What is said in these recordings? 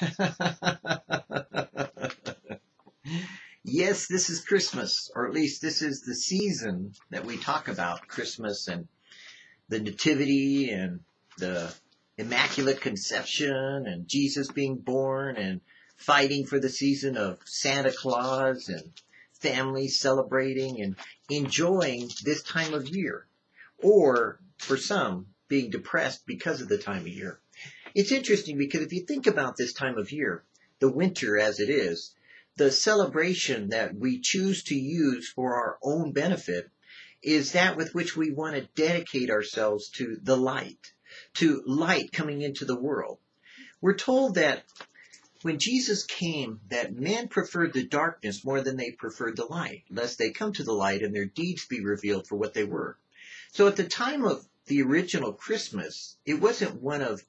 yes, this is Christmas, or at least this is the season that we talk about Christmas and the Nativity and the Immaculate Conception and Jesus being born and fighting for the season of Santa Claus and families celebrating and enjoying this time of year. Or, for some, being depressed because of the time of year. It's interesting because if you think about this time of year, the winter as it is, the celebration that we choose to use for our own benefit is that with which we want to dedicate ourselves to the light, to light coming into the world. We're told that when Jesus came, that men preferred the darkness more than they preferred the light, lest they come to the light and their deeds be revealed for what they were. So at the time of the original Christmas, it wasn't one of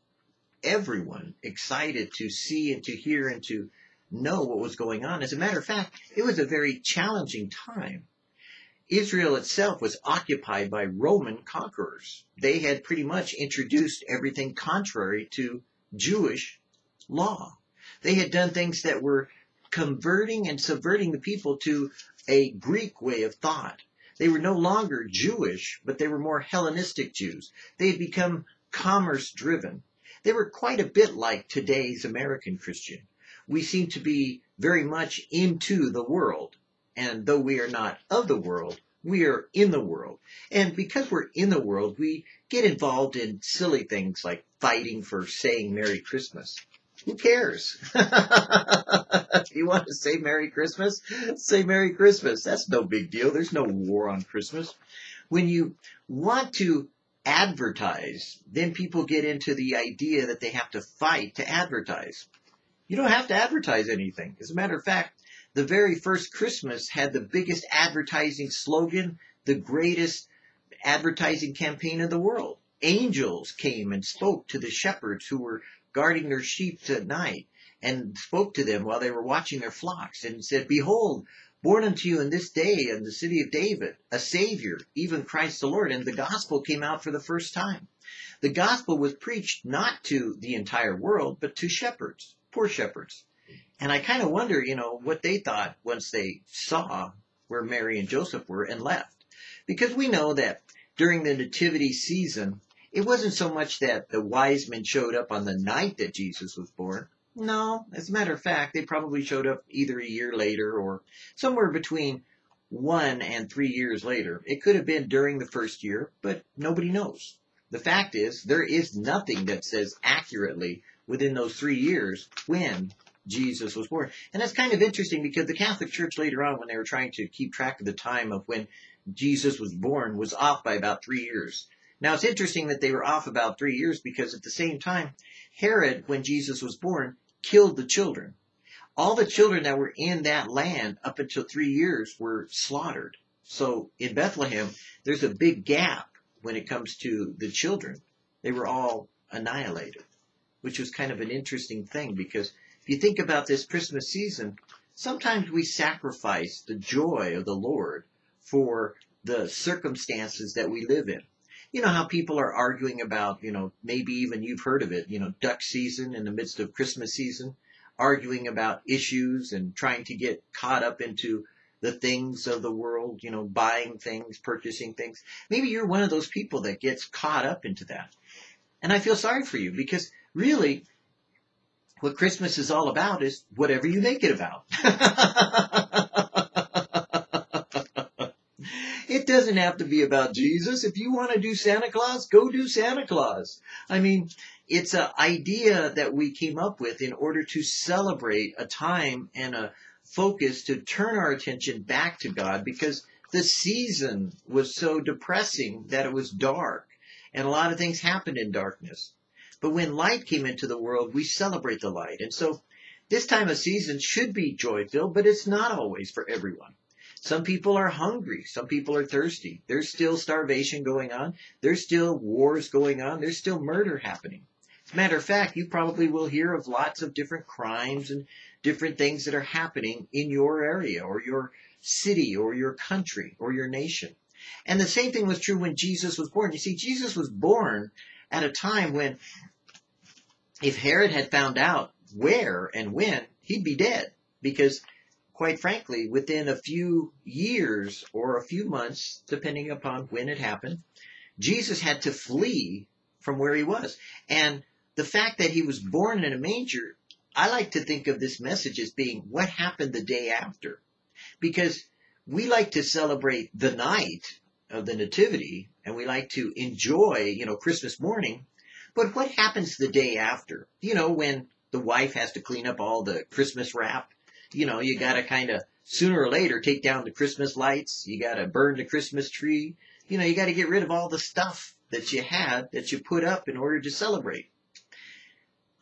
everyone excited to see and to hear and to know what was going on. As a matter of fact, it was a very challenging time. Israel itself was occupied by Roman conquerors. They had pretty much introduced everything contrary to Jewish law. They had done things that were converting and subverting the people to a Greek way of thought. They were no longer Jewish, but they were more Hellenistic Jews. They had become commerce driven. They were quite a bit like today's American Christian. We seem to be very much into the world. And though we are not of the world, we are in the world. And because we're in the world, we get involved in silly things like fighting for saying Merry Christmas. Who cares? if you want to say Merry Christmas, say Merry Christmas. That's no big deal. There's no war on Christmas. When you want to advertise, then people get into the idea that they have to fight to advertise. You don't have to advertise anything. As a matter of fact, the very first Christmas had the biggest advertising slogan, the greatest advertising campaign in the world. Angels came and spoke to the shepherds who were guarding their sheep at night and spoke to them while they were watching their flocks and said, Behold, born unto you in this day in the city of David, a Savior, even Christ the Lord. And the gospel came out for the first time. The gospel was preached not to the entire world, but to shepherds, poor shepherds. And I kind of wonder, you know, what they thought once they saw where Mary and Joseph were and left. Because we know that during the nativity season, it wasn't so much that the wise men showed up on the night that Jesus was born, no, as a matter of fact, they probably showed up either a year later or somewhere between one and three years later. It could have been during the first year, but nobody knows. The fact is, there is nothing that says accurately within those three years when Jesus was born. And that's kind of interesting because the Catholic Church later on, when they were trying to keep track of the time of when Jesus was born, was off by about three years. Now it's interesting that they were off about three years because at the same time, Herod, when Jesus was born, killed the children. All the children that were in that land up until three years were slaughtered. So in Bethlehem, there's a big gap when it comes to the children. They were all annihilated, which was kind of an interesting thing because if you think about this Christmas season, sometimes we sacrifice the joy of the Lord for the circumstances that we live in you know how people are arguing about, you know, maybe even you've heard of it, you know, duck season in the midst of Christmas season, arguing about issues and trying to get caught up into the things of the world, you know, buying things, purchasing things. Maybe you're one of those people that gets caught up into that. And I feel sorry for you because really what Christmas is all about is whatever you make it about. doesn't have to be about Jesus. If you want to do Santa Claus, go do Santa Claus. I mean, it's an idea that we came up with in order to celebrate a time and a focus to turn our attention back to God because the season was so depressing that it was dark and a lot of things happened in darkness. But when light came into the world, we celebrate the light. And so this time of season should be joy filled, but it's not always for everyone. Some people are hungry. Some people are thirsty. There's still starvation going on. There's still wars going on. There's still murder happening. As a matter of fact, you probably will hear of lots of different crimes and different things that are happening in your area or your city or your country or your nation. And the same thing was true when Jesus was born. You see, Jesus was born at a time when if Herod had found out where and when, he'd be dead. Because, quite frankly, within a few years or a few months, depending upon when it happened, Jesus had to flee from where he was. And the fact that he was born in a manger, I like to think of this message as being what happened the day after. Because we like to celebrate the night of the nativity and we like to enjoy, you know, Christmas morning. But what happens the day after? You know, when the wife has to clean up all the Christmas wrap, you know, you gotta kind of sooner or later take down the Christmas lights. You gotta burn the Christmas tree. You know, you gotta get rid of all the stuff that you had that you put up in order to celebrate.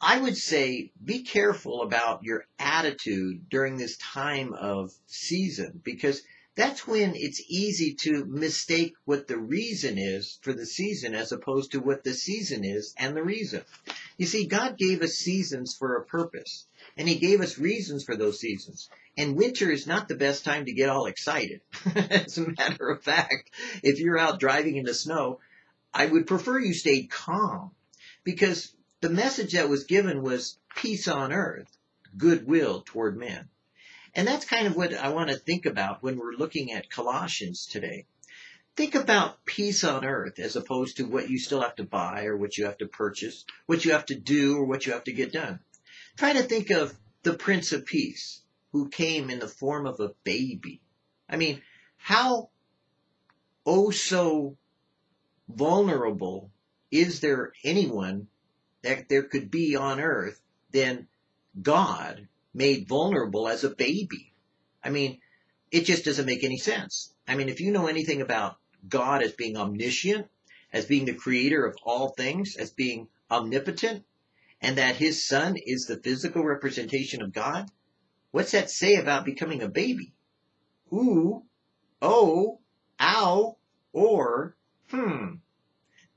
I would say be careful about your attitude during this time of season because that's when it's easy to mistake what the reason is for the season as opposed to what the season is and the reason. You see, God gave us seasons for a purpose, and He gave us reasons for those seasons. And winter is not the best time to get all excited. as a matter of fact, if you're out driving in the snow, I would prefer you stayed calm because the message that was given was peace on earth, goodwill toward men. And that's kind of what I want to think about when we're looking at Colossians today. Think about peace on earth as opposed to what you still have to buy or what you have to purchase, what you have to do or what you have to get done. Try to think of the Prince of Peace who came in the form of a baby. I mean, how oh so vulnerable is there anyone that there could be on earth than God made vulnerable as a baby. I mean, it just doesn't make any sense. I mean, if you know anything about God as being omniscient, as being the creator of all things, as being omnipotent, and that his son is the physical representation of God, what's that say about becoming a baby? Ooh, oh, ow, or, hmm.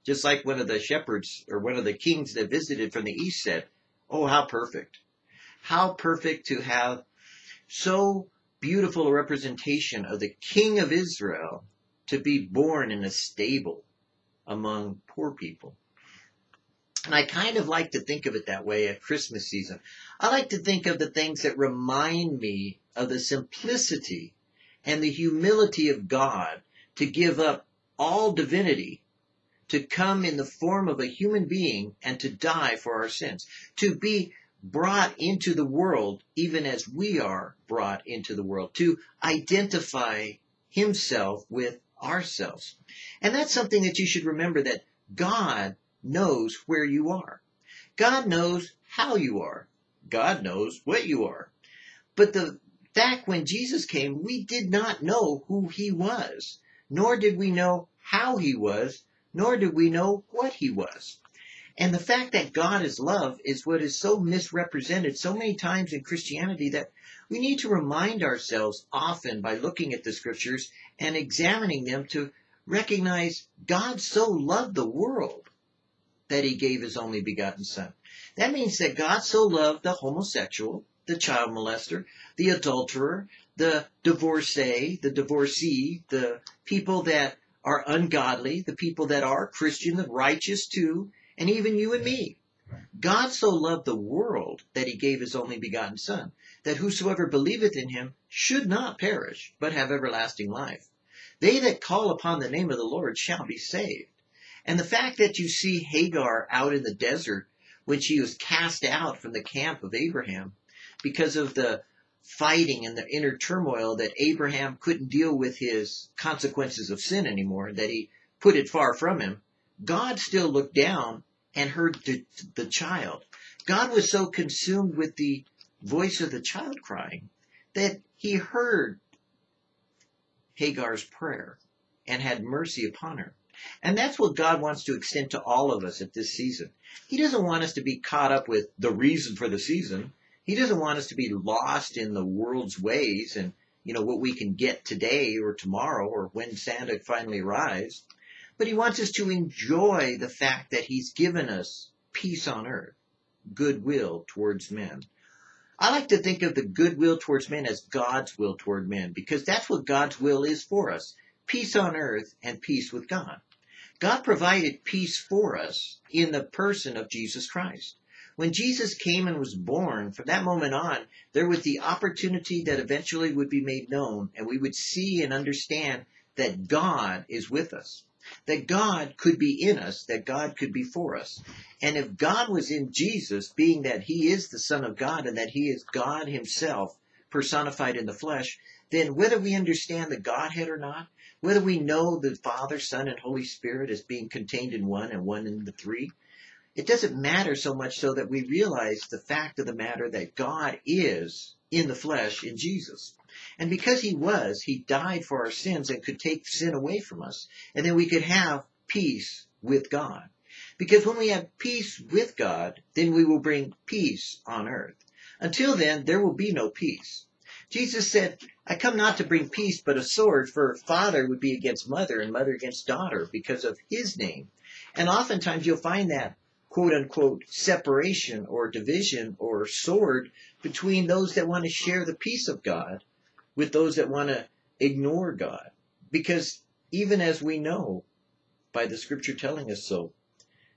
Just like one of the shepherds or one of the kings that visited from the east said, oh, how perfect. How perfect to have so beautiful a representation of the King of Israel to be born in a stable among poor people. And I kind of like to think of it that way at Christmas season. I like to think of the things that remind me of the simplicity and the humility of God to give up all divinity, to come in the form of a human being and to die for our sins, to be brought into the world even as we are brought into the world, to identify himself with ourselves. And that's something that you should remember that God knows where you are. God knows how you are. God knows what you are. But the fact when Jesus came, we did not know who he was, nor did we know how he was, nor did we know what he was. And the fact that God is love is what is so misrepresented so many times in Christianity that we need to remind ourselves often by looking at the scriptures and examining them to recognize God so loved the world that he gave his only begotten son. That means that God so loved the homosexual, the child molester, the adulterer, the divorcee, the divorcee, the people that are ungodly, the people that are Christian, the righteous too, and even you and me. God so loved the world that he gave his only begotten Son, that whosoever believeth in him should not perish, but have everlasting life. They that call upon the name of the Lord shall be saved. And the fact that you see Hagar out in the desert when she was cast out from the camp of Abraham because of the fighting and the inner turmoil that Abraham couldn't deal with his consequences of sin anymore, that he put it far from him, God still looked down and heard the, the child. God was so consumed with the voice of the child crying that he heard Hagar's prayer and had mercy upon her. And that's what God wants to extend to all of us at this season. He doesn't want us to be caught up with the reason for the season. He doesn't want us to be lost in the world's ways and, you know, what we can get today or tomorrow or when Santa finally arrives but he wants us to enjoy the fact that he's given us peace on earth, goodwill towards men. I like to think of the goodwill towards men as God's will toward men because that's what God's will is for us. Peace on earth and peace with God. God provided peace for us in the person of Jesus Christ. When Jesus came and was born, from that moment on, there was the opportunity that eventually would be made known, and we would see and understand that God is with us. That God could be in us, that God could be for us. And if God was in Jesus, being that he is the Son of God and that he is God himself personified in the flesh, then whether we understand the Godhead or not, whether we know the Father, Son, and Holy Spirit as being contained in one and one in the three, it doesn't matter so much so that we realize the fact of the matter that God is in the flesh in Jesus. And because he was, he died for our sins and could take sin away from us. And then we could have peace with God. Because when we have peace with God, then we will bring peace on earth. Until then, there will be no peace. Jesus said, I come not to bring peace, but a sword, for father would be against mother and mother against daughter because of his name. And oftentimes you'll find that quote unquote separation or division or sword between those that want to share the peace of God with those that want to ignore God. Because even as we know by the scripture telling us so,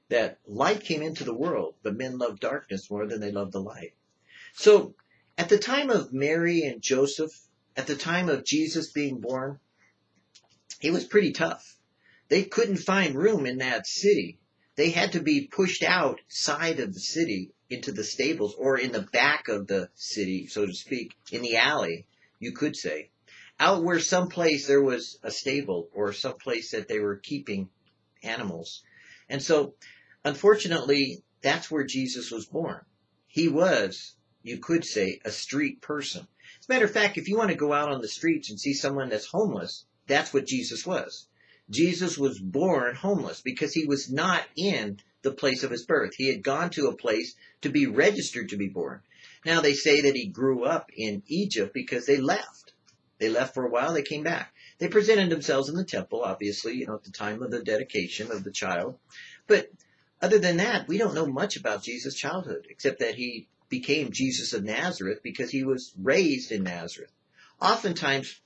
that light came into the world, but men loved darkness more than they loved the light. So at the time of Mary and Joseph, at the time of Jesus being born, it was pretty tough. They couldn't find room in that city they had to be pushed outside of the city into the stables or in the back of the city, so to speak, in the alley, you could say, out where someplace there was a stable or someplace that they were keeping animals. And so, unfortunately, that's where Jesus was born. He was, you could say, a street person. As a matter of fact, if you want to go out on the streets and see someone that's homeless, that's what Jesus was. Jesus was born homeless because he was not in the place of his birth. He had gone to a place to be registered to be born. Now they say that he grew up in Egypt because they left. They left for a while, they came back. They presented themselves in the temple, obviously, you know, at the time of the dedication of the child. But other than that, we don't know much about Jesus' childhood, except that he became Jesus of Nazareth because he was raised in Nazareth. Oftentimes,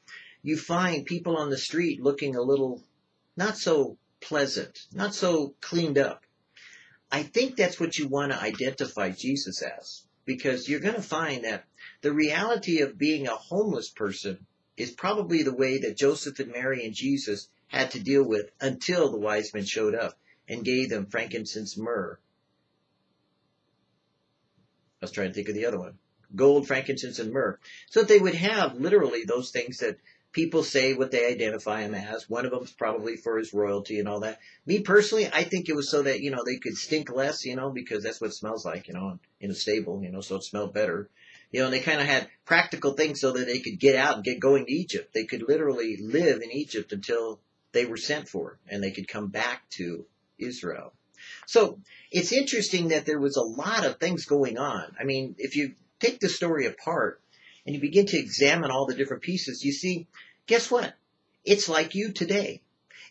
you find people on the street looking a little not so pleasant, not so cleaned up. I think that's what you want to identify Jesus as because you're going to find that the reality of being a homeless person is probably the way that Joseph and Mary and Jesus had to deal with until the wise men showed up and gave them frankincense myrrh. I was trying to think of the other one. Gold, frankincense, and myrrh. So that they would have literally those things that people say what they identify him as. One of them is probably for his royalty and all that. Me personally, I think it was so that, you know, they could stink less, you know, because that's what smells like, you know, in a stable, you know, so it smelled better. You know, and they kind of had practical things so that they could get out and get going to Egypt. They could literally live in Egypt until they were sent for and they could come back to Israel. So it's interesting that there was a lot of things going on. I mean, if you take the story apart, and you begin to examine all the different pieces, you see, guess what? It's like you today.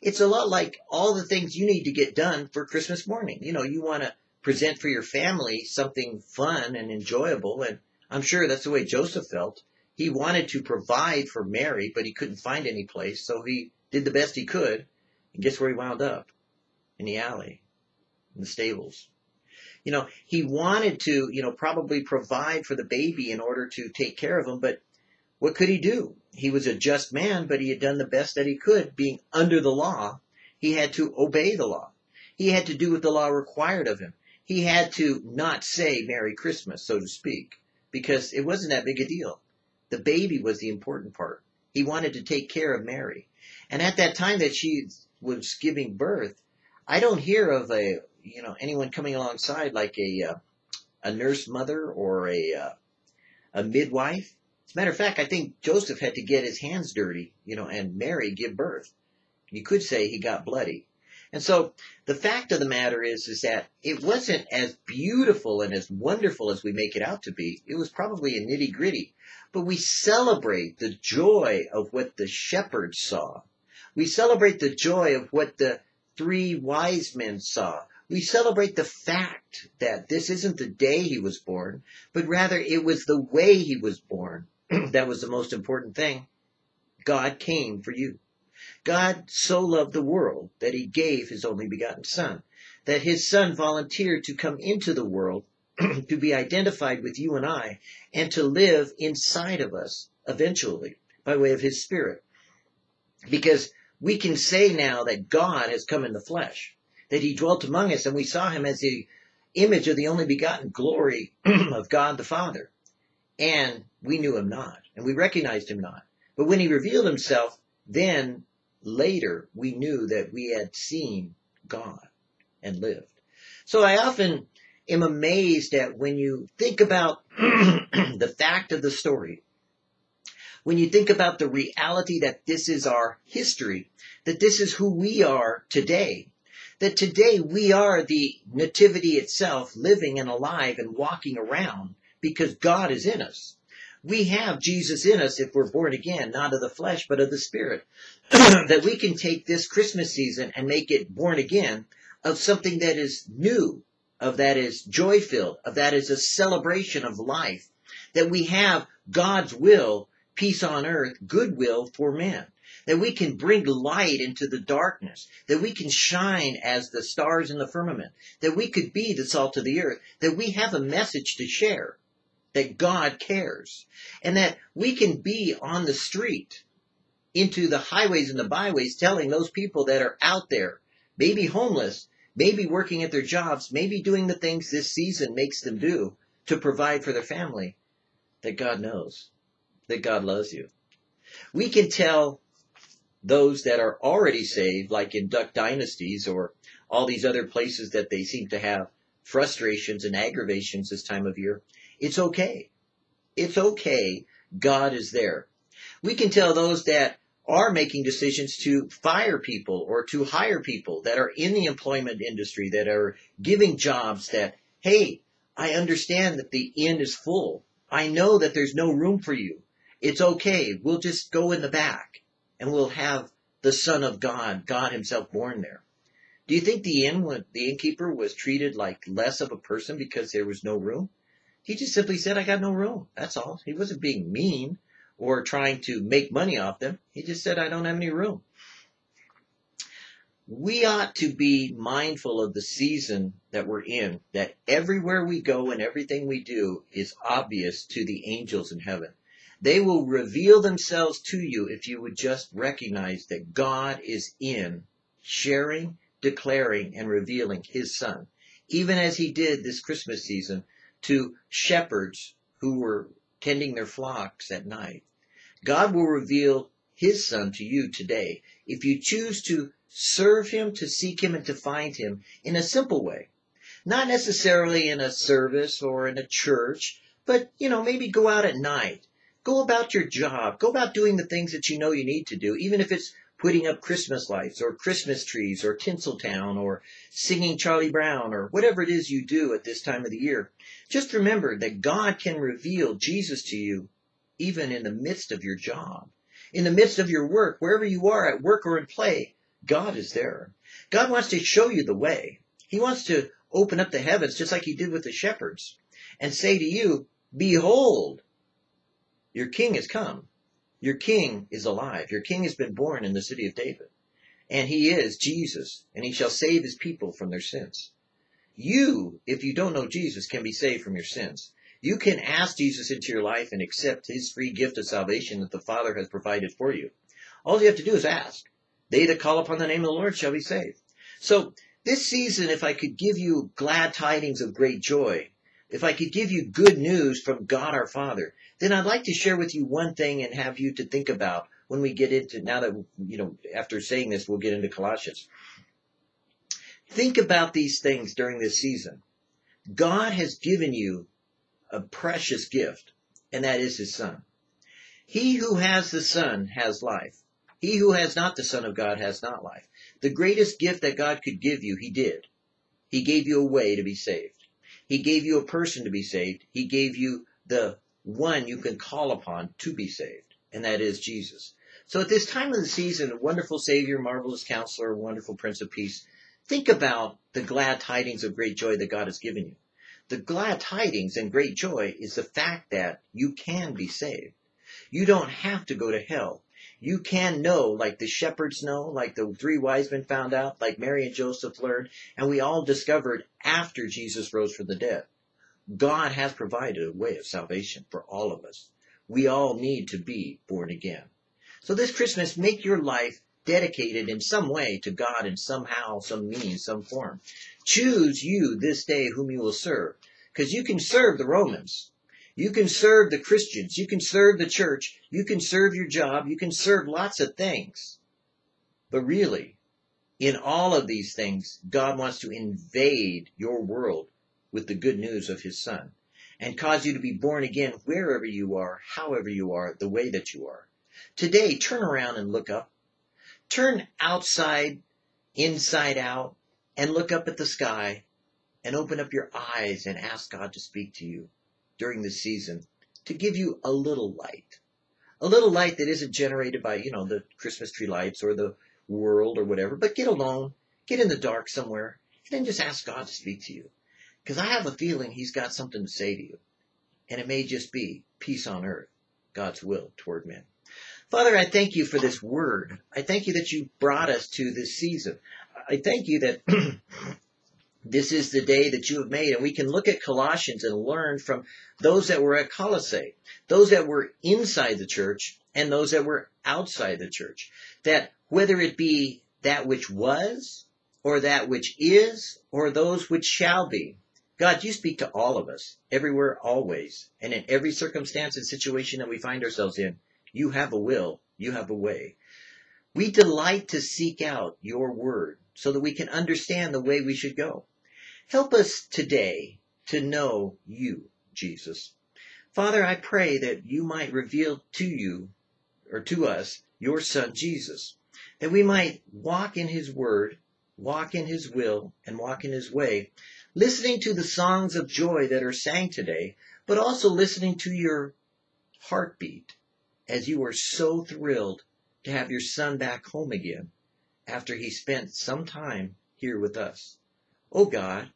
It's a lot like all the things you need to get done for Christmas morning. You know, you want to present for your family something fun and enjoyable, and I'm sure that's the way Joseph felt. He wanted to provide for Mary, but he couldn't find any place, so he did the best he could, and guess where he wound up? In the alley, in the stables you know, he wanted to, you know, probably provide for the baby in order to take care of him, but what could he do? He was a just man, but he had done the best that he could, being under the law. He had to obey the law. He had to do what the law required of him. He had to not say Merry Christmas, so to speak, because it wasn't that big a deal. The baby was the important part. He wanted to take care of Mary. And at that time that she was giving birth, I don't hear of a you know anyone coming alongside like a uh, a nurse mother or a uh, a midwife. As a matter of fact, I think Joseph had to get his hands dirty, you know, and Mary give birth. You could say he got bloody. And so the fact of the matter is, is that it wasn't as beautiful and as wonderful as we make it out to be. It was probably a nitty gritty, but we celebrate the joy of what the shepherds saw. We celebrate the joy of what the three wise men saw we celebrate the fact that this isn't the day he was born, but rather it was the way he was born that was the most important thing. God came for you. God so loved the world that he gave his only begotten son, that his son volunteered to come into the world to be identified with you and I and to live inside of us eventually by way of his spirit. Because we can say now that God has come in the flesh, that he dwelt among us and we saw him as the image of the only begotten glory of God the Father. And we knew him not and we recognized him not. But when he revealed himself, then later we knew that we had seen God and lived. So I often am amazed at when you think about the fact of the story, when you think about the reality that this is our history, that this is who we are today, that today we are the nativity itself, living and alive and walking around because God is in us. We have Jesus in us if we're born again, not of the flesh, but of the spirit. that we can take this Christmas season and make it born again of something that is new, of that is joy filled, of that is a celebration of life, that we have God's will, peace on earth, goodwill for men, that we can bring light into the darkness, that we can shine as the stars in the firmament, that we could be the salt of the earth, that we have a message to share, that God cares, and that we can be on the street into the highways and the byways telling those people that are out there, maybe homeless, maybe working at their jobs, maybe doing the things this season makes them do to provide for their family, that God knows, that God loves you. We can tell those that are already saved, like in Duck Dynasties or all these other places that they seem to have frustrations and aggravations this time of year, it's okay. It's okay. God is there. We can tell those that are making decisions to fire people or to hire people that are in the employment industry, that are giving jobs that, hey, I understand that the inn is full. I know that there's no room for you. It's okay. We'll just go in the back and we'll have the Son of God, God Himself born there. Do you think the inn, the innkeeper was treated like less of a person because there was no room? He just simply said, I got no room. That's all. He wasn't being mean or trying to make money off them. He just said, I don't have any room. We ought to be mindful of the season that we're in, that everywhere we go and everything we do is obvious to the angels in heaven. They will reveal themselves to you if you would just recognize that God is in sharing, declaring, and revealing his son, even as he did this Christmas season to shepherds who were tending their flocks at night. God will reveal his son to you today if you choose to serve him, to seek him, and to find him in a simple way. Not necessarily in a service or in a church, but, you know, maybe go out at night. Go about your job. Go about doing the things that you know you need to do, even if it's putting up Christmas lights or Christmas trees or Tinseltown or singing Charlie Brown or whatever it is you do at this time of the year. Just remember that God can reveal Jesus to you even in the midst of your job, in the midst of your work, wherever you are at work or in play. God is there. God wants to show you the way. He wants to open up the heavens just like he did with the shepherds and say to you, behold, your king has come. Your king is alive. Your king has been born in the city of David. And he is Jesus, and he shall save his people from their sins. You, if you don't know Jesus, can be saved from your sins. You can ask Jesus into your life and accept his free gift of salvation that the Father has provided for you. All you have to do is ask. They that call upon the name of the Lord shall be saved. So this season, if I could give you glad tidings of great joy, if I could give you good news from God our Father, then I'd like to share with you one thing and have you to think about when we get into, now that, you know, after saying this, we'll get into Colossians. Think about these things during this season. God has given you a precious gift, and that is his son. He who has the son has life. He who has not the son of God has not life. The greatest gift that God could give you, he did. He gave you a way to be saved. He gave you a person to be saved. He gave you the one you can call upon to be saved, and that is Jesus. So at this time of the season, wonderful Savior, marvelous counselor, wonderful Prince of Peace, think about the glad tidings of great joy that God has given you. The glad tidings and great joy is the fact that you can be saved. You don't have to go to hell. You can know, like the shepherds know, like the three wise men found out, like Mary and Joseph learned, and we all discovered after Jesus rose from the dead. God has provided a way of salvation for all of us. We all need to be born again. So this Christmas, make your life dedicated in some way to God in somehow, some means, some form. Choose you this day whom you will serve. Because you can serve the Romans. You can serve the Christians. You can serve the church. You can serve your job. You can serve lots of things. But really, in all of these things, God wants to invade your world with the good news of his son and cause you to be born again wherever you are, however you are, the way that you are. Today, turn around and look up. Turn outside, inside out, and look up at the sky and open up your eyes and ask God to speak to you during this season to give you a little light. A little light that isn't generated by, you know, the Christmas tree lights or the world or whatever, but get alone, get in the dark somewhere, and then just ask God to speak to you. Because I have a feeling He's got something to say to you. And it may just be peace on earth, God's will toward men. Father, I thank you for this word. I thank you that you brought us to this season. I thank you that this is the day that you have made, and we can look at Colossians and learn from those that were at Colossae, those that were inside the church, and those that were outside the church. That whether it be that which was, or that which is, or those which shall be, God, you speak to all of us, everywhere, always, and in every circumstance and situation that we find ourselves in. You have a will, you have a way. We delight to seek out your word so that we can understand the way we should go. Help us today to know you, Jesus. Father, I pray that you might reveal to you, or to us, your son Jesus, that we might walk in his word, walk in his will, and walk in his way, listening to the songs of joy that are sang today, but also listening to your heartbeat as you are so thrilled to have your son back home again after he spent some time here with us. Oh God,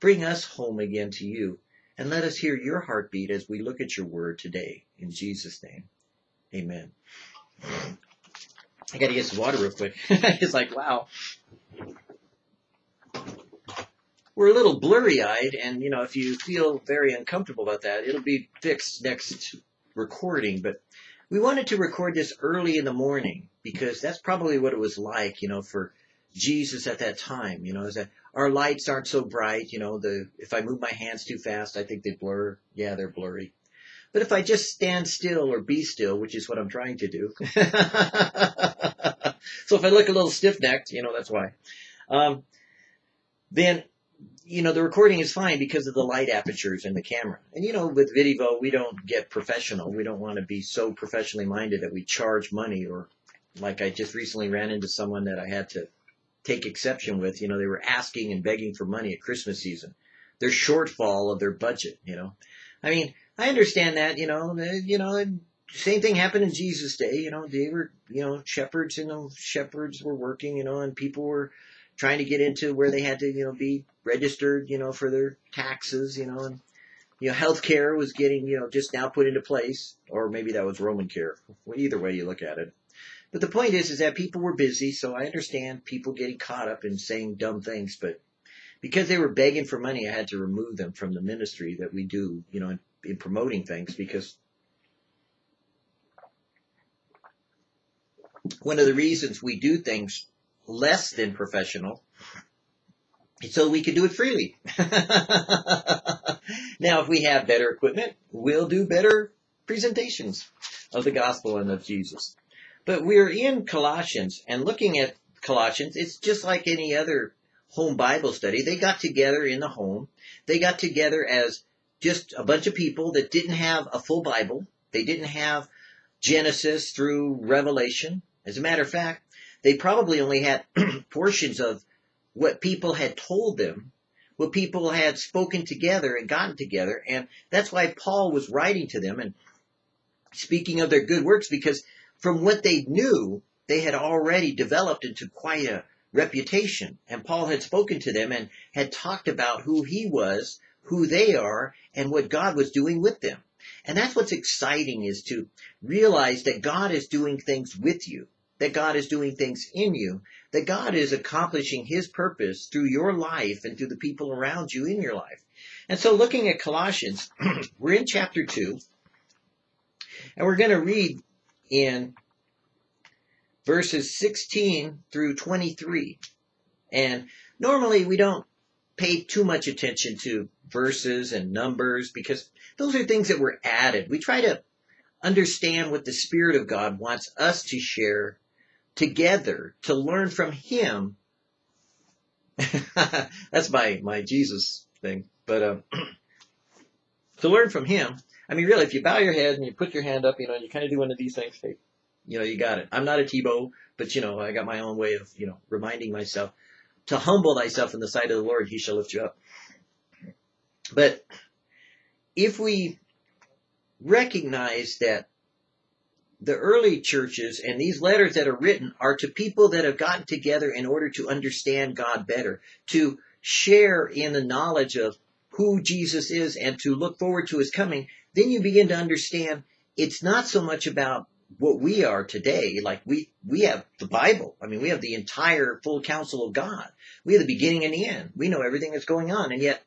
bring us home again to you and let us hear your heartbeat as we look at your word today. In Jesus' name, amen. I gotta get some water real quick. it's like, wow. We're a little blurry eyed, and you know, if you feel very uncomfortable about that, it'll be fixed next recording. But we wanted to record this early in the morning because that's probably what it was like, you know, for Jesus at that time. You know, is that our lights aren't so bright. You know, the if I move my hands too fast, I think they blur. Yeah, they're blurry. But if I just stand still or be still, which is what I'm trying to do. so if I look a little stiff necked, you know, that's why. Um, then you know, the recording is fine because of the light apertures in the camera. And you know, with Videvo, we don't get professional. We don't want to be so professionally minded that we charge money or like I just recently ran into someone that I had to take exception with. You know, they were asking and begging for money at Christmas season. Their shortfall of their budget, you know. I mean, I understand that, you know, you know, same thing happened in Jesus' day, you know, they were, you know, shepherds, you know, shepherds were working, you know, and people were trying to get into where they had to, you know, be registered, you know, for their taxes, you know, and, you know, healthcare was getting, you know, just now put into place, or maybe that was Roman care. Well, either way you look at it. But the point is, is that people were busy, so I understand people getting caught up in saying dumb things, but because they were begging for money, I had to remove them from the ministry that we do, you know, in, in promoting things because one of the reasons we do things less than professional so we can do it freely. now, if we have better equipment, we'll do better presentations of the gospel and of Jesus. But we're in Colossians and looking at Colossians, it's just like any other home Bible study. They got together in the home. They got together as just a bunch of people that didn't have a full Bible. They didn't have Genesis through Revelation. As a matter of fact, they probably only had portions of what people had told them, what people had spoken together and gotten together. And that's why Paul was writing to them and speaking of their good works because from what they knew, they had already developed into quite a reputation. And Paul had spoken to them and had talked about who he was, who they are, and what God was doing with them. And that's what's exciting is to realize that God is doing things with you that God is doing things in you, that God is accomplishing His purpose through your life and through the people around you in your life. And so looking at Colossians, we're in chapter 2, and we're going to read in verses 16 through 23. And normally we don't pay too much attention to verses and numbers because those are things that were added. We try to understand what the Spirit of God wants us to share together to learn from Him. That's my, my Jesus thing. But um, to learn from Him, I mean, really, if you bow your head and you put your hand up, you know, you kind of do one of these things, hey, you know, you got it. I'm not a Tebow, but you know, I got my own way of, you know, reminding myself to humble thyself in the sight of the Lord, he shall lift you up. But if we recognize that the early churches and these letters that are written are to people that have gotten together in order to understand God better, to share in the knowledge of who Jesus is and to look forward to his coming, then you begin to understand it's not so much about what we are today. Like we, we have the Bible. I mean, we have the entire full counsel of God. We have the beginning and the end. We know everything that's going on. And yet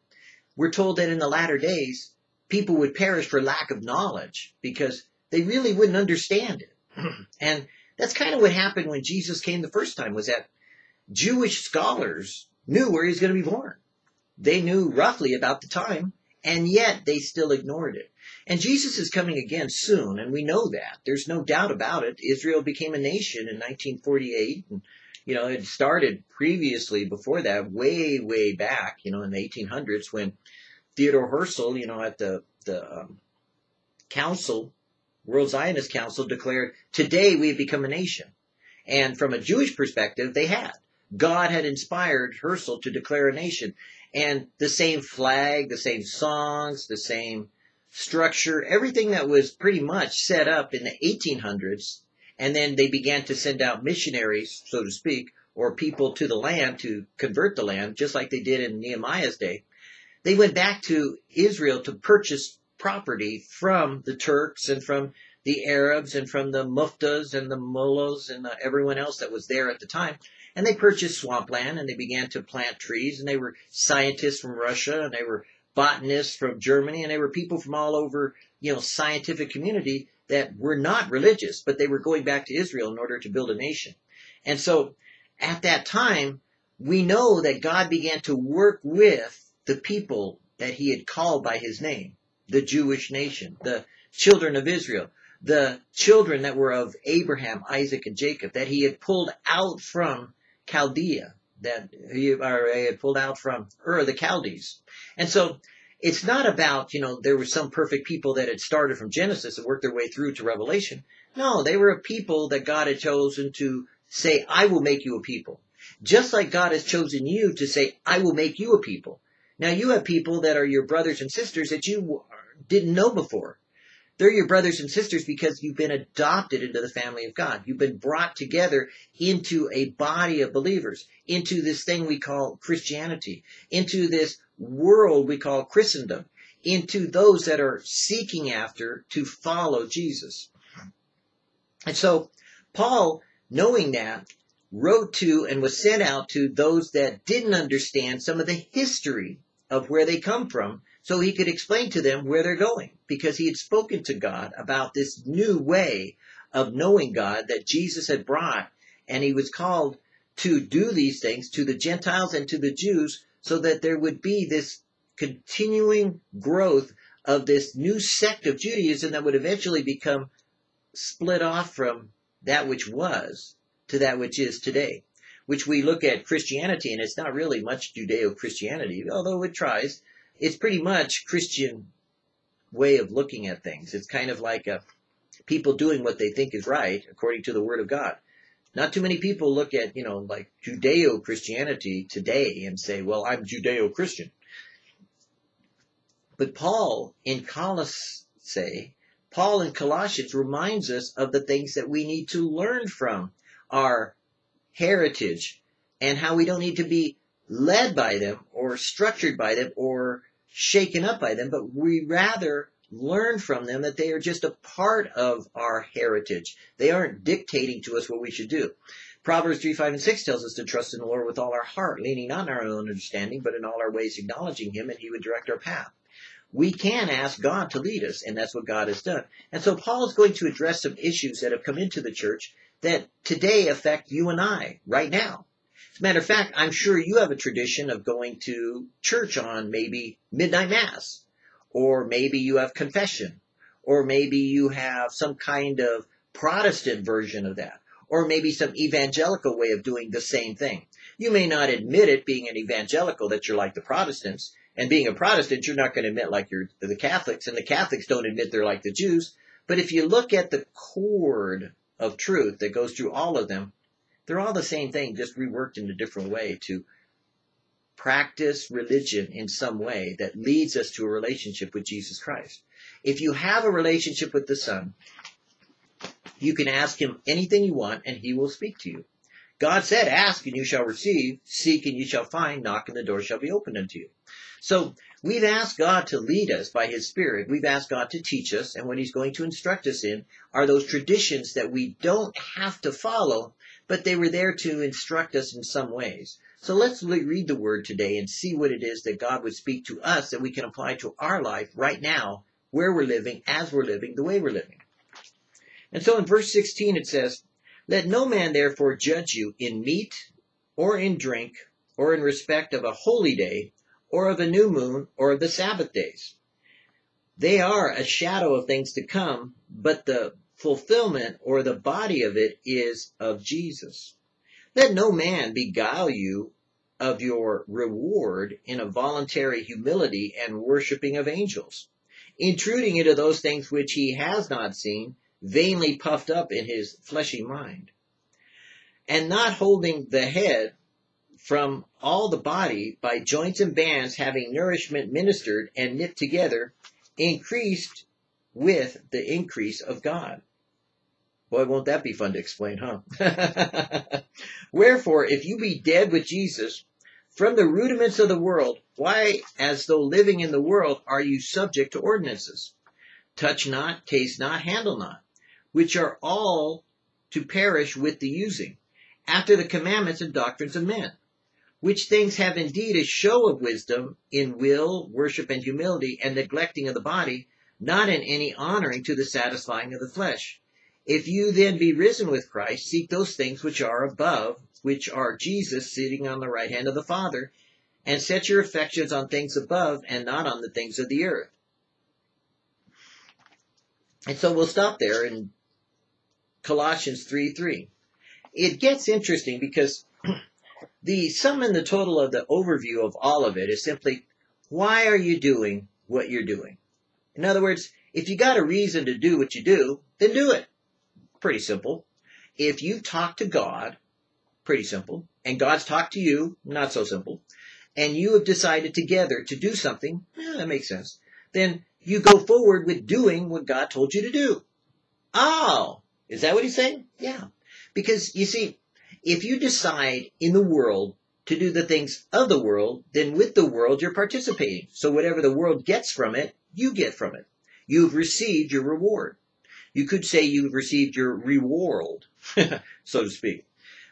we're told that in the latter days, people would perish for lack of knowledge because they really wouldn't understand it. and that's kind of what happened when Jesus came the first time was that Jewish scholars knew where he was going to be born. They knew roughly about the time and yet they still ignored it. And Jesus is coming again soon, and we know that. There's no doubt about it. Israel became a nation in 1948, and you know it started previously before that, way way back, you know, in the 1800s when Theodore Herzl, you know, at the the um, council, World Zionist Council, declared, "Today we have become a nation." And from a Jewish perspective, they had. God had inspired Herzl to declare a nation. And the same flag, the same songs, the same structure, everything that was pretty much set up in the 1800s. And then they began to send out missionaries, so to speak, or people to the land to convert the land, just like they did in Nehemiah's day. They went back to Israel to purchase property from the Turks and from the Arabs and from the muftas and the mullahs and the, everyone else that was there at the time. And they purchased swampland and they began to plant trees and they were scientists from Russia and they were botanists from Germany and they were people from all over, you know, scientific community that were not religious, but they were going back to Israel in order to build a nation. And so at that time, we know that God began to work with the people that he had called by his name, the Jewish nation, the children of Israel, the children that were of Abraham, Isaac, and Jacob, that he had pulled out from Chaldea that he, or he had pulled out from Ur, the Chaldees. And so it's not about, you know, there were some perfect people that had started from Genesis and worked their way through to Revelation. No, they were a people that God had chosen to say, I will make you a people. Just like God has chosen you to say, I will make you a people. Now you have people that are your brothers and sisters that you didn't know before. They're your brothers and sisters because you've been adopted into the family of God. You've been brought together into a body of believers, into this thing we call Christianity, into this world we call Christendom, into those that are seeking after to follow Jesus. And so Paul, knowing that, wrote to and was sent out to those that didn't understand some of the history of where they come from so he could explain to them where they're going because he had spoken to God about this new way of knowing God that Jesus had brought and he was called to do these things to the Gentiles and to the Jews so that there would be this continuing growth of this new sect of Judaism that would eventually become split off from that which was to that which is today. Which we look at Christianity, and it's not really much Judeo Christianity, although it tries it's pretty much Christian way of looking at things. It's kind of like a, people doing what they think is right according to the Word of God. Not too many people look at, you know, like Judeo Christianity today and say, well, I'm Judeo Christian. But Paul in Colossae, Paul in Colossians reminds us of the things that we need to learn from our heritage and how we don't need to be led by them or structured by them or shaken up by them, but we rather learn from them that they are just a part of our heritage. They aren't dictating to us what we should do. Proverbs 3, 5, and 6 tells us to trust in the Lord with all our heart, leaning not on our own understanding, but in all our ways acknowledging Him, and He would direct our path. We can ask God to lead us, and that's what God has done. And so Paul is going to address some issues that have come into the church that today affect you and I right now. As a matter of fact, I'm sure you have a tradition of going to church on maybe midnight mass, or maybe you have confession, or maybe you have some kind of Protestant version of that, or maybe some evangelical way of doing the same thing. You may not admit it being an evangelical that you're like the Protestants, and being a Protestant, you're not going to admit like you're the Catholics, and the Catholics don't admit they're like the Jews. But if you look at the cord of truth that goes through all of them, they're all the same thing, just reworked in a different way to practice religion in some way that leads us to a relationship with Jesus Christ. If you have a relationship with the Son, you can ask him anything you want and he will speak to you. God said, ask and you shall receive, seek and you shall find, knock and the door shall be opened unto you. So we've asked God to lead us by His Spirit. We've asked God to teach us, and what He's going to instruct us in are those traditions that we don't have to follow, but they were there to instruct us in some ways. So let's read the Word today and see what it is that God would speak to us that we can apply to our life right now, where we're living, as we're living, the way we're living. And so in verse 16 it says, Let no man therefore judge you in meat, or in drink, or in respect of a holy day, or of a new moon, or of the Sabbath days. They are a shadow of things to come, but the fulfillment or the body of it is of Jesus. Let no man beguile you of your reward in a voluntary humility and worshiping of angels, intruding into those things which he has not seen, vainly puffed up in his fleshy mind, and not holding the head from all the body by joints and bands having nourishment ministered and knit together, increased with the increase of God. Boy, won't that be fun to explain, huh? Wherefore, if you be dead with Jesus from the rudiments of the world, why, as though living in the world, are you subject to ordinances? Touch not, taste not, handle not, which are all to perish with the using, after the commandments and doctrines of men which things have indeed a show of wisdom in will, worship, and humility, and neglecting of the body, not in any honoring to the satisfying of the flesh. If you then be risen with Christ, seek those things which are above, which are Jesus sitting on the right hand of the Father, and set your affections on things above and not on the things of the earth. And so we'll stop there in Colossians 3 3. It gets interesting because the sum and the total of the overview of all of it is simply why are you doing what you're doing? In other words, if you got a reason to do what you do, then do it. Pretty simple. If you've talked to God, pretty simple, and God's talked to you, not so simple, and you have decided together to do something, eh, that makes sense, then you go forward with doing what God told you to do. Oh, is that what he's saying? Yeah. Because you see, if you decide in the world to do the things of the world, then with the world you're participating. So whatever the world gets from it, you get from it. You've received your reward. You could say you've received your reward, so to speak.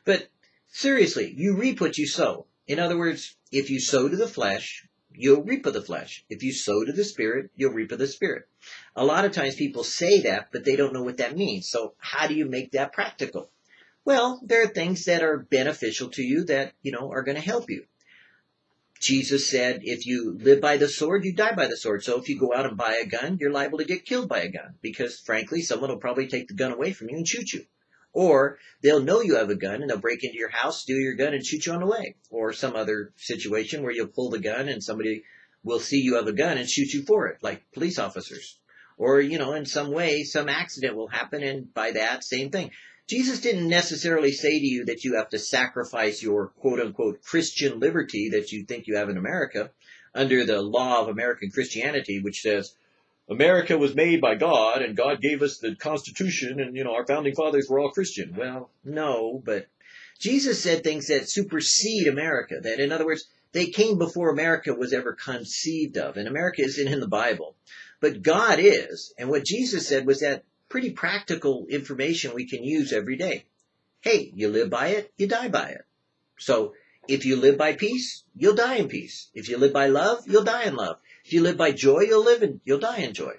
But seriously, you reap what you sow. In other words, if you sow to the flesh, you'll reap of the flesh. If you sow to the spirit, you'll reap of the spirit. A lot of times people say that, but they don't know what that means. So how do you make that practical? Well, there are things that are beneficial to you that, you know, are going to help you. Jesus said, if you live by the sword, you die by the sword. So if you go out and buy a gun, you're liable to get killed by a gun because frankly, someone will probably take the gun away from you and shoot you. Or they'll know you have a gun and they'll break into your house, steal your gun and shoot you on the way. Or some other situation where you'll pull the gun and somebody will see you have a gun and shoot you for it, like police officers. Or, you know, in some way, some accident will happen and by that, same thing. Jesus didn't necessarily say to you that you have to sacrifice your quote unquote Christian liberty that you think you have in America under the law of American Christianity, which says America was made by God and God gave us the Constitution and, you know, our founding fathers were all Christian. Well, no, but Jesus said things that supersede America. That, in other words, they came before America was ever conceived of. And America isn't in the Bible. But God is. And what Jesus said was that pretty practical information we can use every day. hey, you live by it, you die by it. So if you live by peace, you'll die in peace. If you live by love, you'll die in love. If you live by joy, you'll live in, you'll die in joy.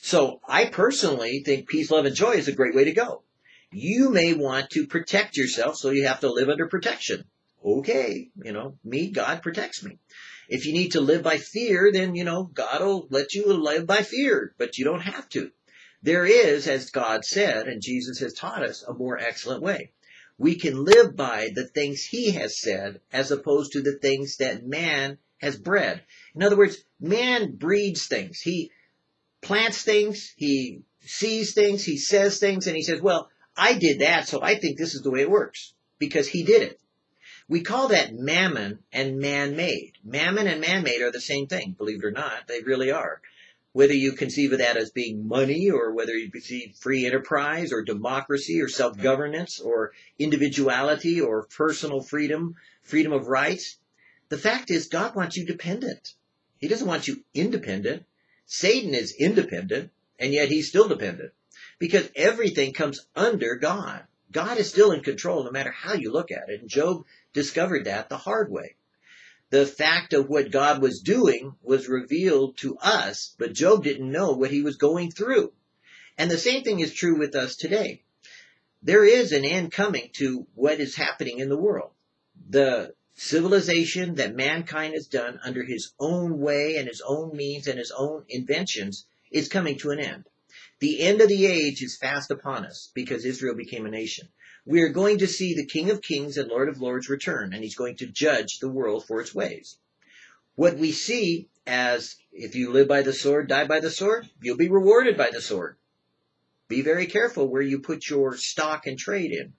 So I personally think peace, love, and joy is a great way to go. You may want to protect yourself, so you have to live under protection. Okay, you know, me, God protects me. If you need to live by fear, then, you know, God will let you live by fear, but you don't have to. There is, as God said, and Jesus has taught us, a more excellent way. We can live by the things He has said as opposed to the things that man has bred. In other words, man breeds things. He plants things, he sees things, he says things, and he says, well, I did that, so I think this is the way it works because he did it. We call that mammon and man-made. Mammon and man-made are the same thing, believe it or not. They really are. Whether you conceive of that as being money or whether you conceive free enterprise or democracy or self-governance or individuality or personal freedom, freedom of rights, the fact is God wants you dependent. He doesn't want you independent. Satan is independent and yet he's still dependent because everything comes under God. God is still in control no matter how you look at it. And Job discovered that the hard way. The fact of what God was doing was revealed to us, but Job didn't know what he was going through. And the same thing is true with us today. There is an end coming to what is happening in the world. The civilization that mankind has done under his own way and his own means and his own inventions is coming to an end. The end of the age is fast upon us because Israel became a nation. We are going to see the King of Kings and Lord of Lords return, and he's going to judge the world for its ways. What we see as if you live by the sword, die by the sword, you'll be rewarded by the sword. Be very careful where you put your stock and trade in.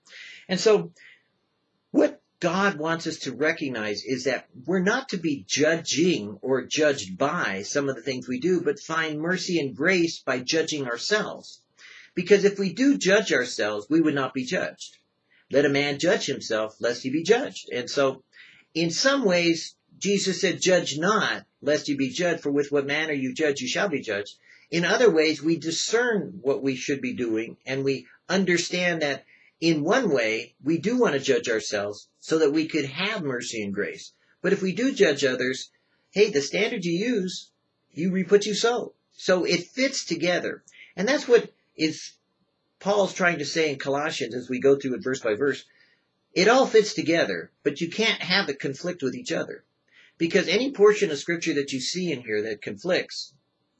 And so, what God wants us to recognize is that we're not to be judging or judged by some of the things we do, but find mercy and grace by judging ourselves. Because if we do judge ourselves, we would not be judged. Let a man judge himself, lest he be judged. And so, in some ways, Jesus said, judge not, lest you be judged, for with what manner you judge, you shall be judged. In other ways, we discern what we should be doing, and we understand that in one way, we do want to judge ourselves so that we could have mercy and grace. But if we do judge others, hey, the standard you use, you reap what you sow. So it fits together. And that's what is Paul's trying to say in Colossians as we go through it verse by verse. It all fits together, but you can't have it conflict with each other. Because any portion of scripture that you see in here that conflicts,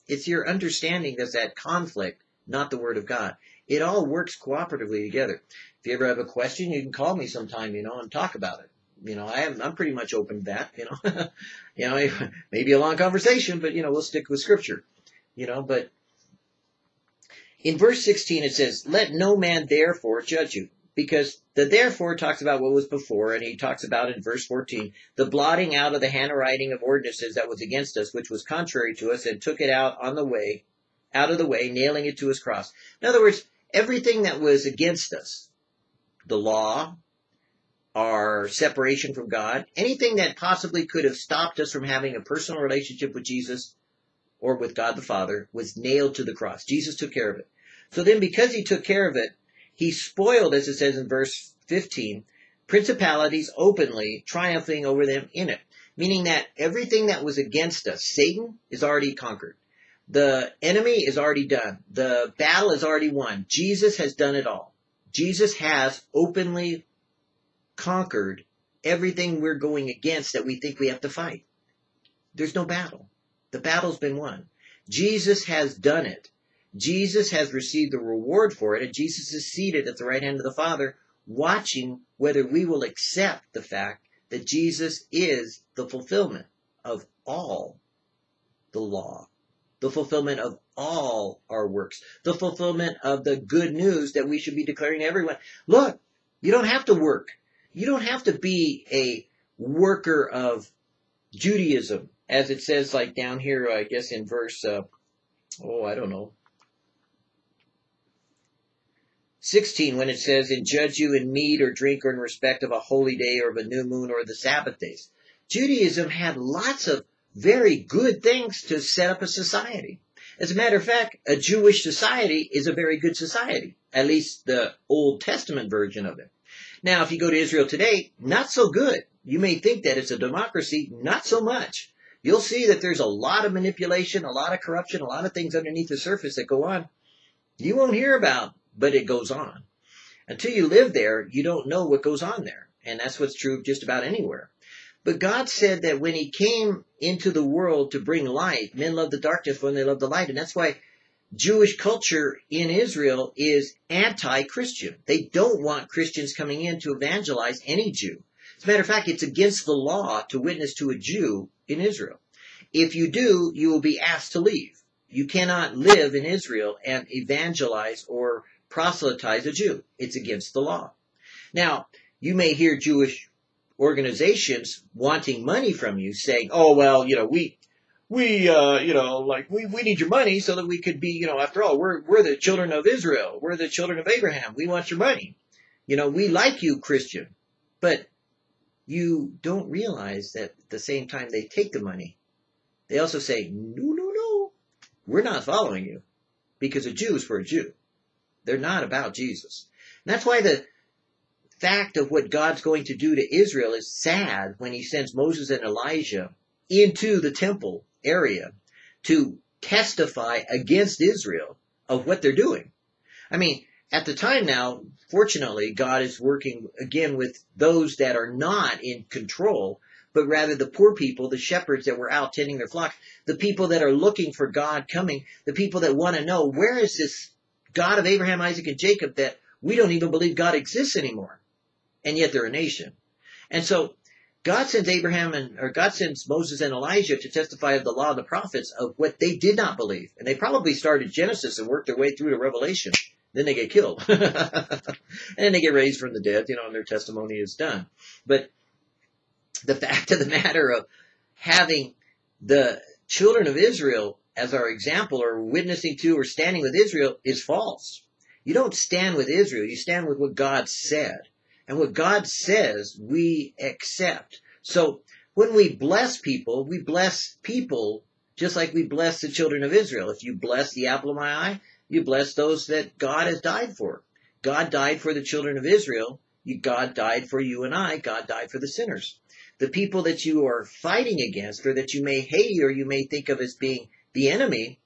it's your understanding that's that conflict, not the word of God. It all works cooperatively together. If you ever have a question, you can call me sometime, you know, and talk about it. You know, I am, I'm pretty much open to that, you know. you know, maybe a long conversation, but you know, we'll stick with scripture. You know, but in verse 16 it says, Let no man therefore judge you. Because the therefore talks about what was before, and he talks about in verse 14, the blotting out of the handwriting of ordinances that was against us, which was contrary to us, and took it out on the way, out of the way, nailing it to his cross. In other words, everything that was against us, the law, our separation from God, anything that possibly could have stopped us from having a personal relationship with Jesus or with God the Father was nailed to the cross. Jesus took care of it. So then because he took care of it, he spoiled, as it says in verse 15, principalities openly, triumphing over them in it. Meaning that everything that was against us, Satan is already conquered. The enemy is already done. The battle is already won. Jesus has done it all. Jesus has openly conquered everything we're going against that we think we have to fight. There's no battle. The battle's been won. Jesus has done it. Jesus has received the reward for it, and Jesus is seated at the right hand of the Father, watching whether we will accept the fact that Jesus is the fulfillment of all the law, the fulfillment of all our works, the fulfillment of the good news that we should be declaring to everyone. Look, you don't have to work. You don't have to be a worker of Judaism, as it says like down here, I guess in verse, uh, oh, I don't know, 16, when it says, and judge you in meat or drink or in respect of a holy day or of a new moon or the Sabbath days. Judaism had lots of very good things to set up a society. As a matter of fact, a Jewish society is a very good society, at least the Old Testament version of it. Now, if you go to Israel today, not so good. You may think that it's a democracy, not so much. You'll see that there's a lot of manipulation, a lot of corruption, a lot of things underneath the surface that go on. You won't hear about, but it goes on. Until you live there, you don't know what goes on there. And that's what's true just about anywhere. But God said that when he came into the world to bring light, men love the darkness when they love the light. And that's why Jewish culture in Israel is anti-Christian. They don't want Christians coming in to evangelize any Jew. As a matter of fact, it's against the law to witness to a Jew in Israel. If you do, you will be asked to leave. You cannot live in Israel and evangelize or proselytize a Jew. It's against the law. Now, you may hear Jewish organizations wanting money from you saying, oh, well, you know, we, we, uh, you know, like, we, we need your money so that we could be, you know, after all, we're, we're the children of Israel. We're the children of Abraham. We want your money. You know, we like you, Christian. But you don't realize that at the same time they take the money, they also say, no, no, no, we're not following you because a Jew is for a Jew. They're not about Jesus. And that's why the fact of what God's going to do to Israel is sad when he sends Moses and Elijah into the temple area to testify against Israel of what they're doing. I mean, at the time now, fortunately, God is working again with those that are not in control, but rather the poor people, the shepherds that were out tending their flock, the people that are looking for God coming, the people that want to know where is this God of Abraham, Isaac, and Jacob that we don't even believe God exists anymore and yet they're a nation. And so God sends Abraham and, or God sends Moses and Elijah to testify of the law of the prophets of what they did not believe. And they probably started Genesis and worked their way through to Revelation. Then they get killed. and then they get raised from the dead, you know, and their testimony is done. But the fact of the matter of having the children of Israel as our example or witnessing to or standing with Israel is false. You don't stand with Israel. You stand with what God said. And what God says, we accept. So when we bless people, we bless people just like we bless the children of Israel. If you bless the apple of my eye, you bless those that God has died for. God died for the children of Israel. God died for you and I. God died for the sinners. The people that you are fighting against or that you may hate or you may think of as being the enemy,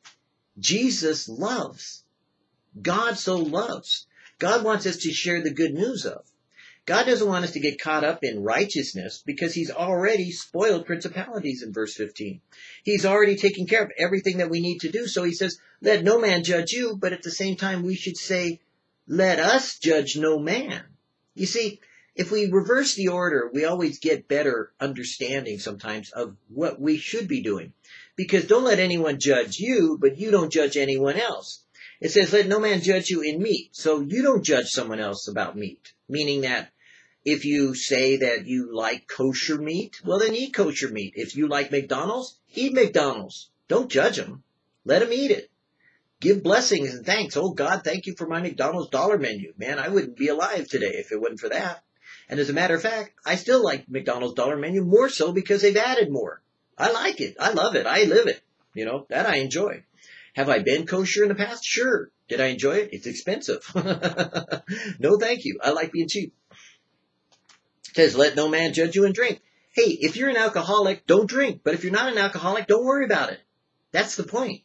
Jesus loves. God so loves. God wants us to share the good news of. God doesn't want us to get caught up in righteousness because he's already spoiled principalities in verse 15. He's already taken care of everything that we need to do. So he says, let no man judge you, but at the same time we should say, let us judge no man. You see, if we reverse the order, we always get better understanding sometimes of what we should be doing. Because don't let anyone judge you, but you don't judge anyone else. It says, let no man judge you in meat. So you don't judge someone else about meat. Meaning that if you say that you like kosher meat, well then eat kosher meat. If you like McDonald's, eat McDonald's. Don't judge them. Let them eat it. Give blessings and thanks. Oh God, thank you for my McDonald's dollar menu. Man, I wouldn't be alive today if it wasn't for that. And as a matter of fact, I still like McDonald's dollar menu more so because they've added more. I like it. I love it. I live it. You know, that I enjoy. Have I been kosher in the past? Sure. Did I enjoy it? It's expensive. no, thank you. I like being cheap says, let no man judge you in drink. Hey, if you're an alcoholic, don't drink. But if you're not an alcoholic, don't worry about it. That's the point.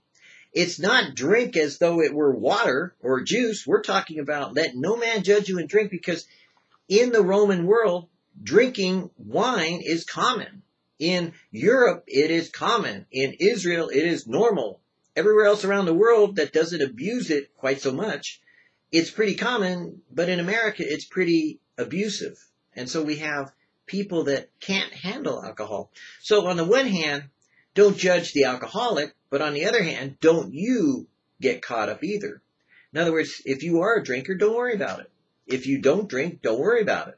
It's not drink as though it were water or juice. We're talking about let no man judge you in drink because in the Roman world, drinking wine is common. In Europe, it is common. In Israel, it is normal. Everywhere else around the world that doesn't abuse it quite so much, it's pretty common, but in America, it's pretty abusive. And so we have people that can't handle alcohol. So on the one hand, don't judge the alcoholic, but on the other hand, don't you get caught up either. In other words, if you are a drinker, don't worry about it. If you don't drink, don't worry about it.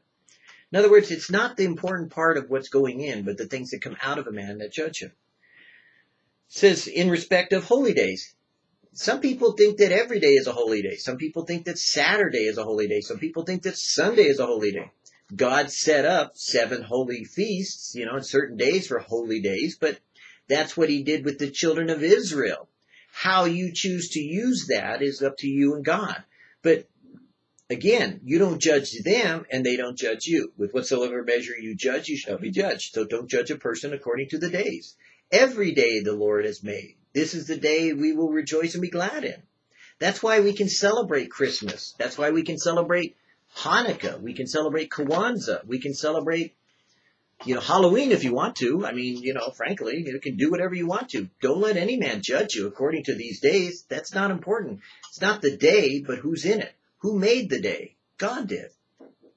In other words, it's not the important part of what's going in, but the things that come out of a man that judge him. Says, in respect of holy days. Some people think that every day is a holy day. Some people think that Saturday is a holy day. Some people think that Sunday is a holy day. God set up seven holy feasts, you know, certain days for holy days, but that's what he did with the children of Israel. How you choose to use that is up to you and God. But Again, you don't judge them and they don't judge you. With whatsoever measure you judge, you shall be judged. So don't judge a person according to the days. Every day the Lord has made. This is the day we will rejoice and be glad in. That's why we can celebrate Christmas. That's why we can celebrate Hanukkah. We can celebrate Kwanzaa. We can celebrate, you know, Halloween if you want to. I mean, you know, frankly, you can do whatever you want to. Don't let any man judge you according to these days. That's not important. It's not the day, but who's in it. Who made the day? God did.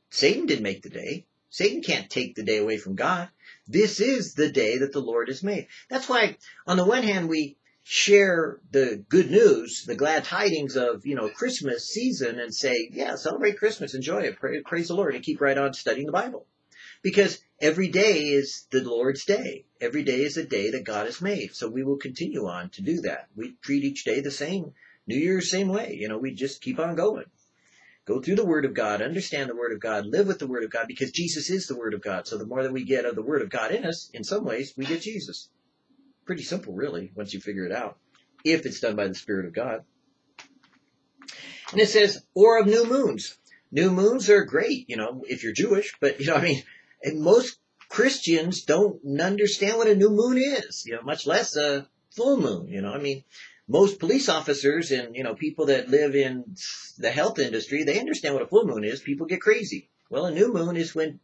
Satan didn't make the day. Satan can't take the day away from God. This is the day that the Lord has made. That's why, on the one hand, we share the good news, the glad tidings of, you know, Christmas season and say, yeah, celebrate Christmas, enjoy it, pray, praise the Lord, and keep right on studying the Bible. Because every day is the Lord's day. Every day is a day that God has made. So we will continue on to do that. We treat each day the same. New Year's same way. You know, we just keep on going. Go through the Word of God, understand the Word of God, live with the Word of God, because Jesus is the Word of God. So the more that we get of the Word of God in us, in some ways, we get Jesus. Pretty simple, really, once you figure it out, if it's done by the Spirit of God. And it says, or of new moons. New moons are great, you know, if you're Jewish, but, you know, I mean, and most Christians don't understand what a new moon is, you know, much less a full moon, you know, I mean, most police officers and you know people that live in the health industry they understand what a full moon is. People get crazy. Well a new moon is when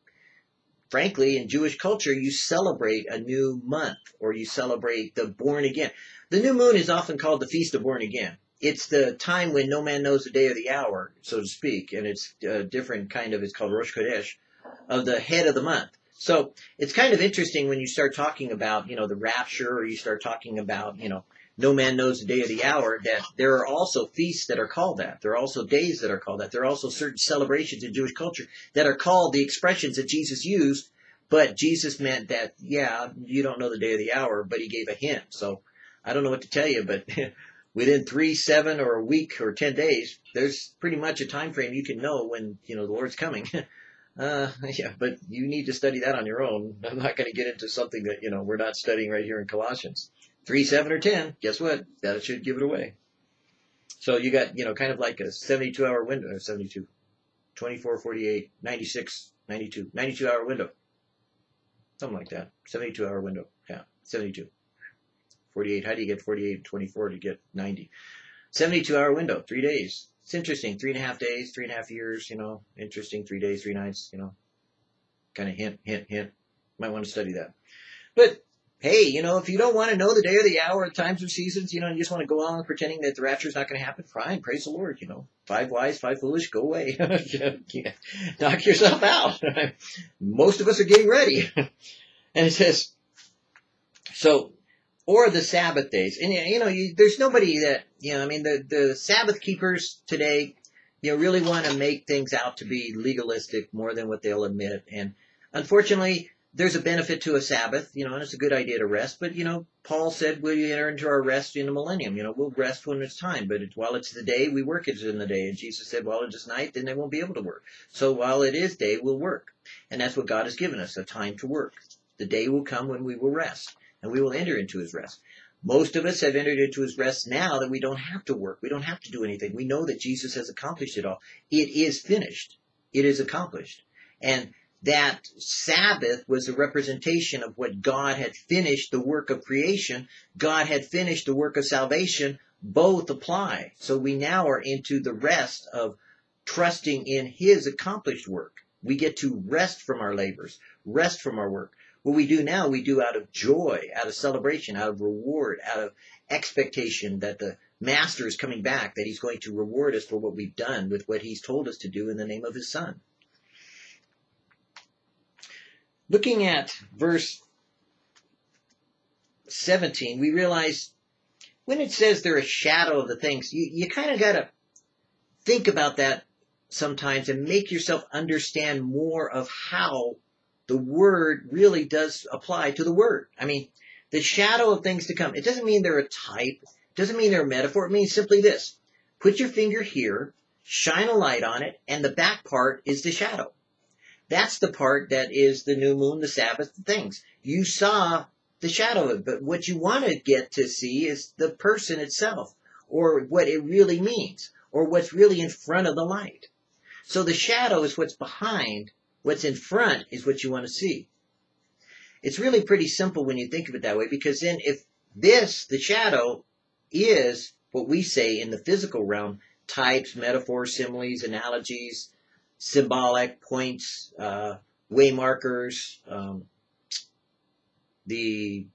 frankly in jewish culture you celebrate a new month or you celebrate the born again. The new moon is often called the feast of born again. It's the time when no man knows the day or the hour so to speak and it's a different kind of it's called rosh chodesh of the head of the month. So it's kind of interesting when you start talking about you know the rapture or you start talking about you know no man knows the day or the hour, that there are also feasts that are called that. There are also days that are called that. There are also certain celebrations in Jewish culture that are called the expressions that Jesus used, but Jesus meant that, yeah, you don't know the day or the hour, but he gave a hint. So I don't know what to tell you, but within three, seven, or a week or ten days, there's pretty much a time frame you can know when, you know, the Lord's coming. Uh, yeah, but you need to study that on your own. I'm not going to get into something that, you know, we're not studying right here in Colossians three, seven, or ten, guess what? That should give it away. So you got, you know, kind of like a 72 hour window, 72, 24, 48, 96, 92, 92 hour window. Something like that. 72 hour window. Yeah, 72. 48. How do you get 48 and 24 to get 90? 72 hour window, three days. It's interesting. Three and a half days, three and a half years, you know, interesting. Three days, three nights, you know, kind of hint, hint, hint. Might want to study that. But hey, you know, if you don't want to know the day or the hour, times or seasons, you know, you just want to go on pretending that the rapture is not going to happen, fine, praise the Lord, you know. Five wise, five foolish, go away. Knock yourself out. Most of us are getting ready. and it says, so, or the Sabbath days. And, you know, you, there's nobody that, you know, I mean, the, the Sabbath keepers today, you know, really want to make things out to be legalistic more than what they'll admit. And unfortunately, there's a benefit to a Sabbath, you know, and it's a good idea to rest. But, you know, Paul said we enter into our rest in the millennium. You know, we'll rest when it's time. But while it's the day, we work it in the day. And Jesus said, while it is night, then they won't be able to work. So while it is day, we'll work. And that's what God has given us, a time to work. The day will come when we will rest. And we will enter into his rest. Most of us have entered into his rest now that we don't have to work. We don't have to do anything. We know that Jesus has accomplished it all. It is finished. It is accomplished. And that Sabbath was a representation of what God had finished the work of creation. God had finished the work of salvation. Both apply. So we now are into the rest of trusting in His accomplished work. We get to rest from our labors, rest from our work. What we do now, we do out of joy, out of celebration, out of reward, out of expectation that the Master is coming back, that He's going to reward us for what we've done with what He's told us to do in the name of His Son. Looking at verse 17, we realize when it says they're a shadow of the things, you, you kind of got to think about that sometimes and make yourself understand more of how the word really does apply to the word. I mean, the shadow of things to come. It doesn't mean they're a type. It doesn't mean they're a metaphor. It means simply this. Put your finger here, shine a light on it, and the back part is the shadow. That's the part that is the new moon, the Sabbath, the things. You saw the shadow of it, but what you want to get to see is the person itself, or what it really means, or what's really in front of the light. So the shadow is what's behind, what's in front is what you want to see. It's really pretty simple when you think of it that way because then if this, the shadow, is what we say in the physical realm, types, metaphors, similes, analogies, symbolic points, uh, way markers, um, the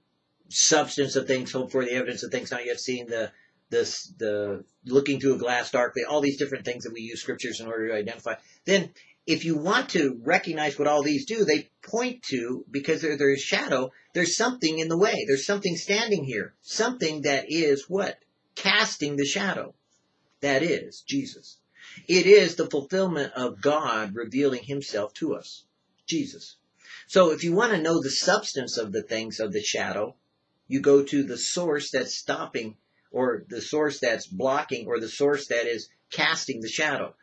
substance of things, hope for the evidence of things not yet seen, the this the looking through a glass darkly, all these different things that we use scriptures in order to identify. Then if you want to recognize what all these do, they point to, because there, there's shadow, there's something in the way. There's something standing here. Something that is what? Casting the shadow. That is Jesus. It is the fulfillment of God revealing himself to us. Jesus. So if you want to know the substance of the things of the shadow, you go to the source that's stopping or the source that's blocking or the source that is casting the shadow.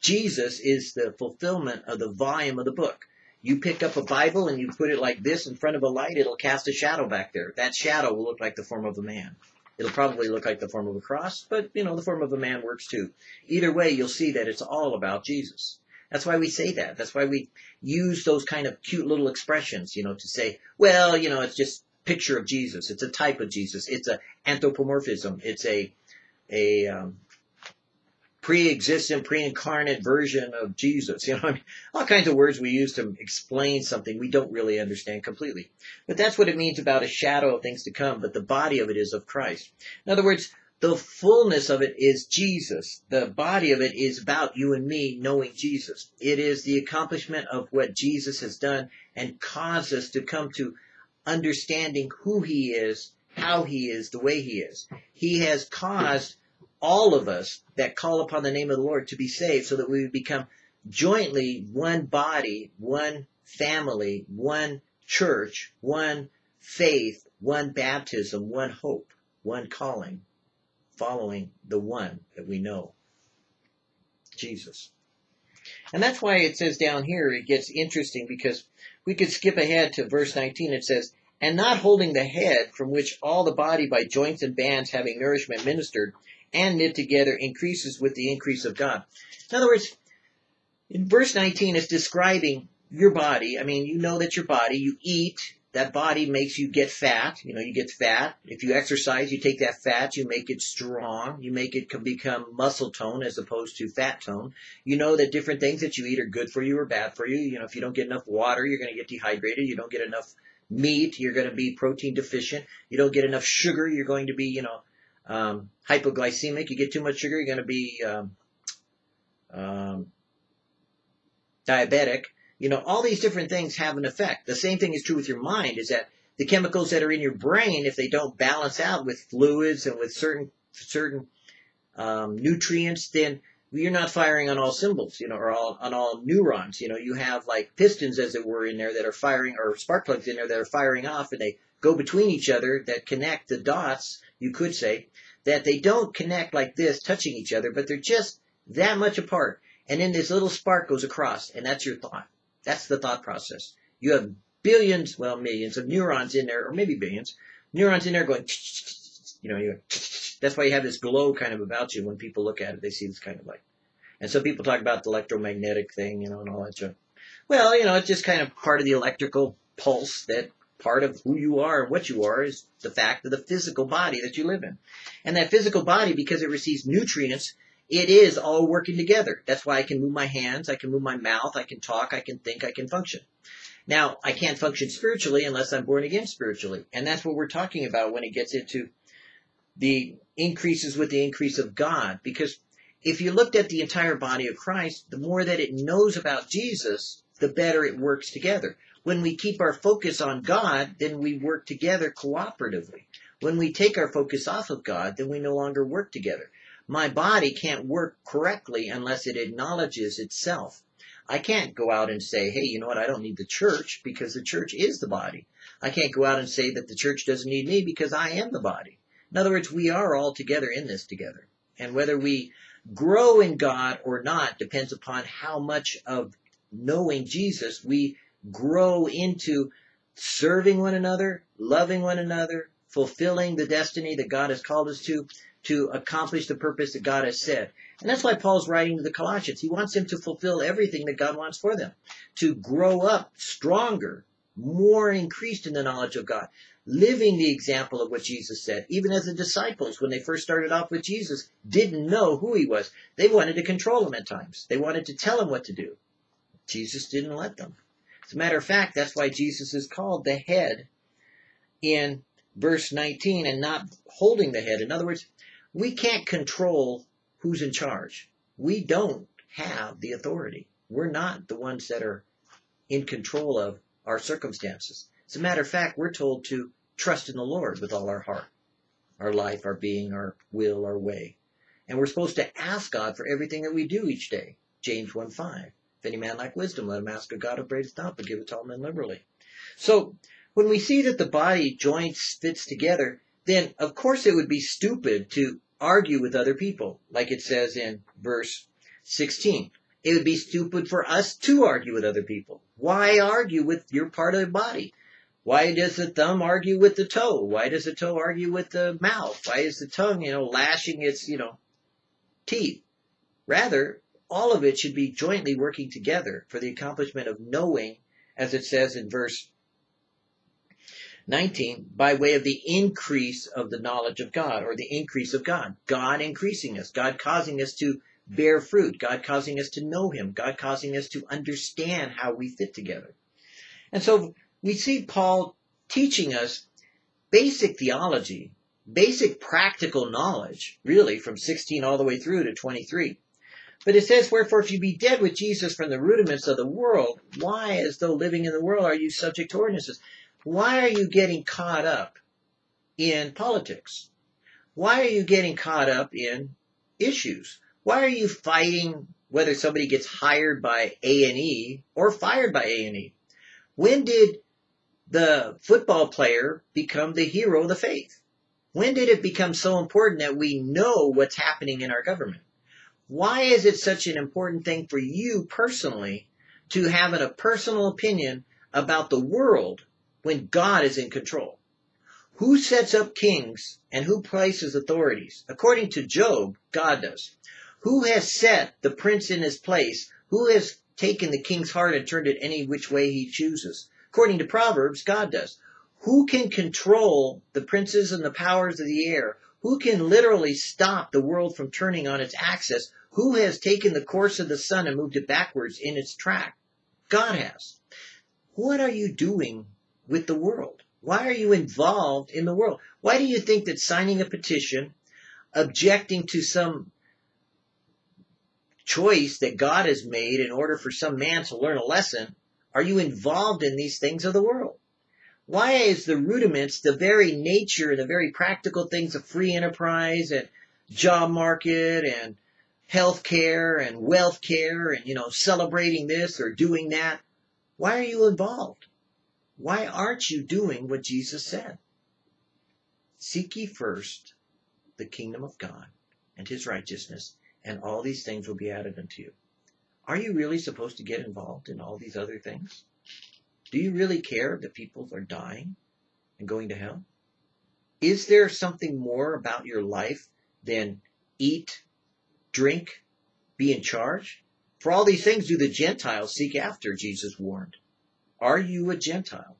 Jesus is the fulfillment of the volume of the book. You pick up a Bible and you put it like this in front of a light, it'll cast a shadow back there. That shadow will look like the form of a man. It'll probably look like the form of a cross, but you know, the form of a man works too. Either way, you'll see that it's all about Jesus. That's why we say that. That's why we use those kind of cute little expressions, you know, to say, well, you know, it's just picture of Jesus. It's a type of Jesus. It's a anthropomorphism. It's a a um, pre-existent, pre-incarnate version of Jesus. You know, I mean, all kinds of words we use to explain something we don't really understand completely. But that's what it means about a shadow of things to come. But the body of it is of Christ. In other words, the fullness of it is Jesus. The body of it is about you and me knowing Jesus. It is the accomplishment of what Jesus has done and caused us to come to understanding who he is, how he is, the way he is. He has caused all of us that call upon the name of the Lord to be saved so that we would become jointly one body, one family, one church, one faith, one baptism, one hope, one calling, following the one that we know, Jesus. And that's why it says down here, it gets interesting because we could skip ahead to verse 19. It says, and not holding the head from which all the body by joints and bands having nourishment ministered and knit together increases with the increase of God. In other words, in verse 19 it's describing your body. I mean, you know that your body, you eat, that body makes you get fat. You know, you get fat. If you exercise, you take that fat, you make it strong. You make it become muscle tone as opposed to fat tone. You know that different things that you eat are good for you or bad for you. You know, if you don't get enough water, you're going to get dehydrated. You don't get enough meat, you're going to be protein deficient. You don't get enough sugar, you're going to be, you know, um, hypoglycemic. You get too much sugar, you're going to be um, um, diabetic. You know, all these different things have an effect. The same thing is true with your mind. Is that the chemicals that are in your brain, if they don't balance out with fluids and with certain certain um, nutrients, then you're not firing on all symbols, you know, or all, on all neurons. You know, you have like pistons, as it were, in there that are firing, or spark plugs in there that are firing off, and they go between each other that connect the dots, you could say, that they don't connect like this, touching each other, but they're just that much apart. And then this little spark goes across, and that's your thought. That's the thought process. You have billions, well, millions of neurons in there, or maybe billions, neurons in there going, you know, you that's why you have this glow kind of about you when people look at it. They see this kind of light. And so people talk about the electromagnetic thing, you know, and all that junk. Well, you know, it's just kind of part of the electrical pulse that part of who you are and what you are is the fact of the physical body that you live in. And that physical body, because it receives nutrients, it is all working together. That's why I can move my hands, I can move my mouth, I can talk, I can think, I can function. Now, I can't function spiritually unless I'm born again spiritually. And that's what we're talking about when it gets into the increases with the increase of God. Because if you looked at the entire body of Christ, the more that it knows about Jesus, the better it works together. When we keep our focus on God, then we work together cooperatively. When we take our focus off of God, then we no longer work together. My body can't work correctly unless it acknowledges itself. I can't go out and say, hey, you know what, I don't need the church because the church is the body. I can't go out and say that the church doesn't need me because I am the body. In other words, we are all together in this together. And whether we grow in God or not depends upon how much of knowing Jesus we grow into serving one another, loving one another, fulfilling the destiny that God has called us to, to accomplish the purpose that God has said. And that's why Paul's writing to the Colossians. He wants them to fulfill everything that God wants for them, to grow up stronger, more increased in the knowledge of God, living the example of what Jesus said. Even as the disciples, when they first started off with Jesus, didn't know who he was. They wanted to control him at times. They wanted to tell him what to do. Jesus didn't let them. As a matter of fact, that's why Jesus is called the head in verse 19 and not holding the head. In other words, we can't control who's in charge. We don't have the authority. We're not the ones that are in control of our circumstances. As a matter of fact, we're told to trust in the Lord with all our heart, our life, our being, our will, our way. And we're supposed to ask God for everything that we do each day. James 1 5. If any man lack wisdom, let him ask of God upbraideth not, but give it to all men liberally. So, when we see that the body joints fits together, then of course it would be stupid to argue with other people, like it says in verse 16. It would be stupid for us to argue with other people. Why argue with your part of the body? Why does the thumb argue with the toe? Why does the toe argue with the mouth? Why is the tongue, you know, lashing its, you know, teeth? Rather, all of it should be jointly working together for the accomplishment of knowing, as it says in verse 19, by way of the increase of the knowledge of God or the increase of God. God increasing us, God causing us to bear fruit, God causing us to know Him, God causing us to understand how we fit together. And so we see Paul teaching us basic theology, basic practical knowledge, really, from 16 all the way through to 23. But it says, Wherefore, if you be dead with Jesus from the rudiments of the world, why, as though living in the world, are you subject to ordinances? Why are you getting caught up in politics? Why are you getting caught up in issues? Why are you fighting whether somebody gets hired by A&E or fired by A&E? When did the football player become the hero of the faith? When did it become so important that we know what's happening in our government? Why is it such an important thing for you personally to have a personal opinion about the world when God is in control. Who sets up kings and who places authorities? According to Job, God does. Who has set the prince in his place? Who has taken the king's heart and turned it any which way he chooses? According to Proverbs, God does. Who can control the princes and the powers of the air? Who can literally stop the world from turning on its axis? Who has taken the course of the sun and moved it backwards in its track? God has. What are you doing with the world? Why are you involved in the world? Why do you think that signing a petition, objecting to some choice that God has made in order for some man to learn a lesson, are you involved in these things of the world? Why is the rudiments, the very nature, the very practical things of free enterprise and job market and health care and wealth care and, you know, celebrating this or doing that? Why are you involved? Why aren't you doing what Jesus said? Seek ye first the kingdom of God and his righteousness, and all these things will be added unto you. Are you really supposed to get involved in all these other things? Do you really care that people are dying and going to hell? Is there something more about your life than eat, drink, be in charge? For all these things do the Gentiles seek after, Jesus warned. Are you a Gentile?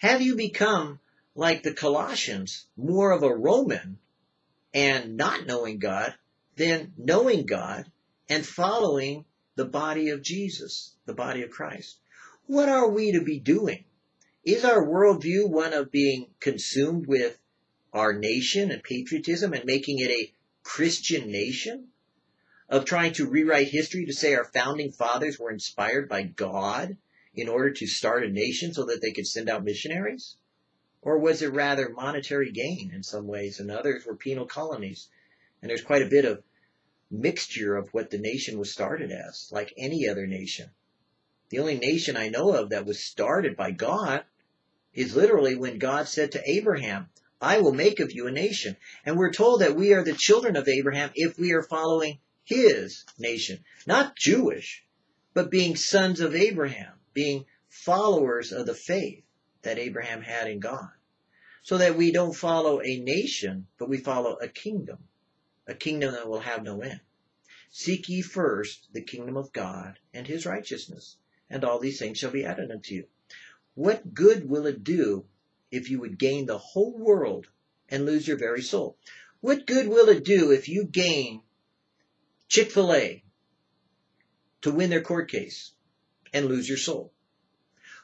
Have you become, like the Colossians, more of a Roman and not knowing God than knowing God and following the body of Jesus, the body of Christ? What are we to be doing? Is our worldview one of being consumed with our nation and patriotism and making it a Christian nation? Of trying to rewrite history to say our founding fathers were inspired by God in order to start a nation so that they could send out missionaries? Or was it rather monetary gain in some ways and others were penal colonies? And there's quite a bit of mixture of what the nation was started as, like any other nation. The only nation I know of that was started by God is literally when God said to Abraham, I will make of you a nation. And we're told that we are the children of Abraham if we are following his nation. Not Jewish, but being sons of Abraham being followers of the faith that Abraham had in God. So that we don't follow a nation, but we follow a kingdom. a kingdom that will have no end. Seek ye first the kingdom of God and his righteousness, and all these things shall be added unto you. What good will it do if you would gain the whole world and lose your very soul? What good will it do if you gain Chick-fil-A to win their court case and lose your soul?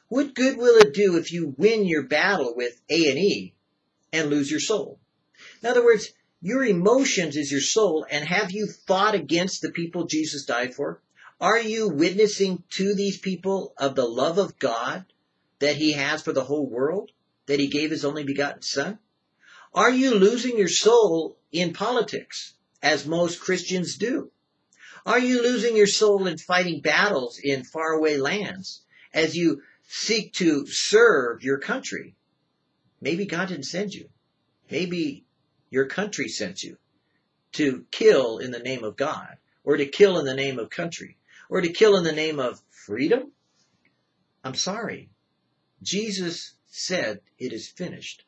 What good will it do if you win your battle with A&E and lose your soul? In other words, your emotions is your soul, and have you fought against the people Jesus died for? Are you witnessing to these people of the love of God that he has for the whole world, that he gave his only begotten son? Are you losing your soul in politics, as most Christians do? Are you losing your soul in fighting battles in faraway lands as you seek to serve your country? Maybe God didn't send you. Maybe your country sent you to kill in the name of God, or to kill in the name of country, or to kill in the name of freedom. I'm sorry. Jesus said it is finished.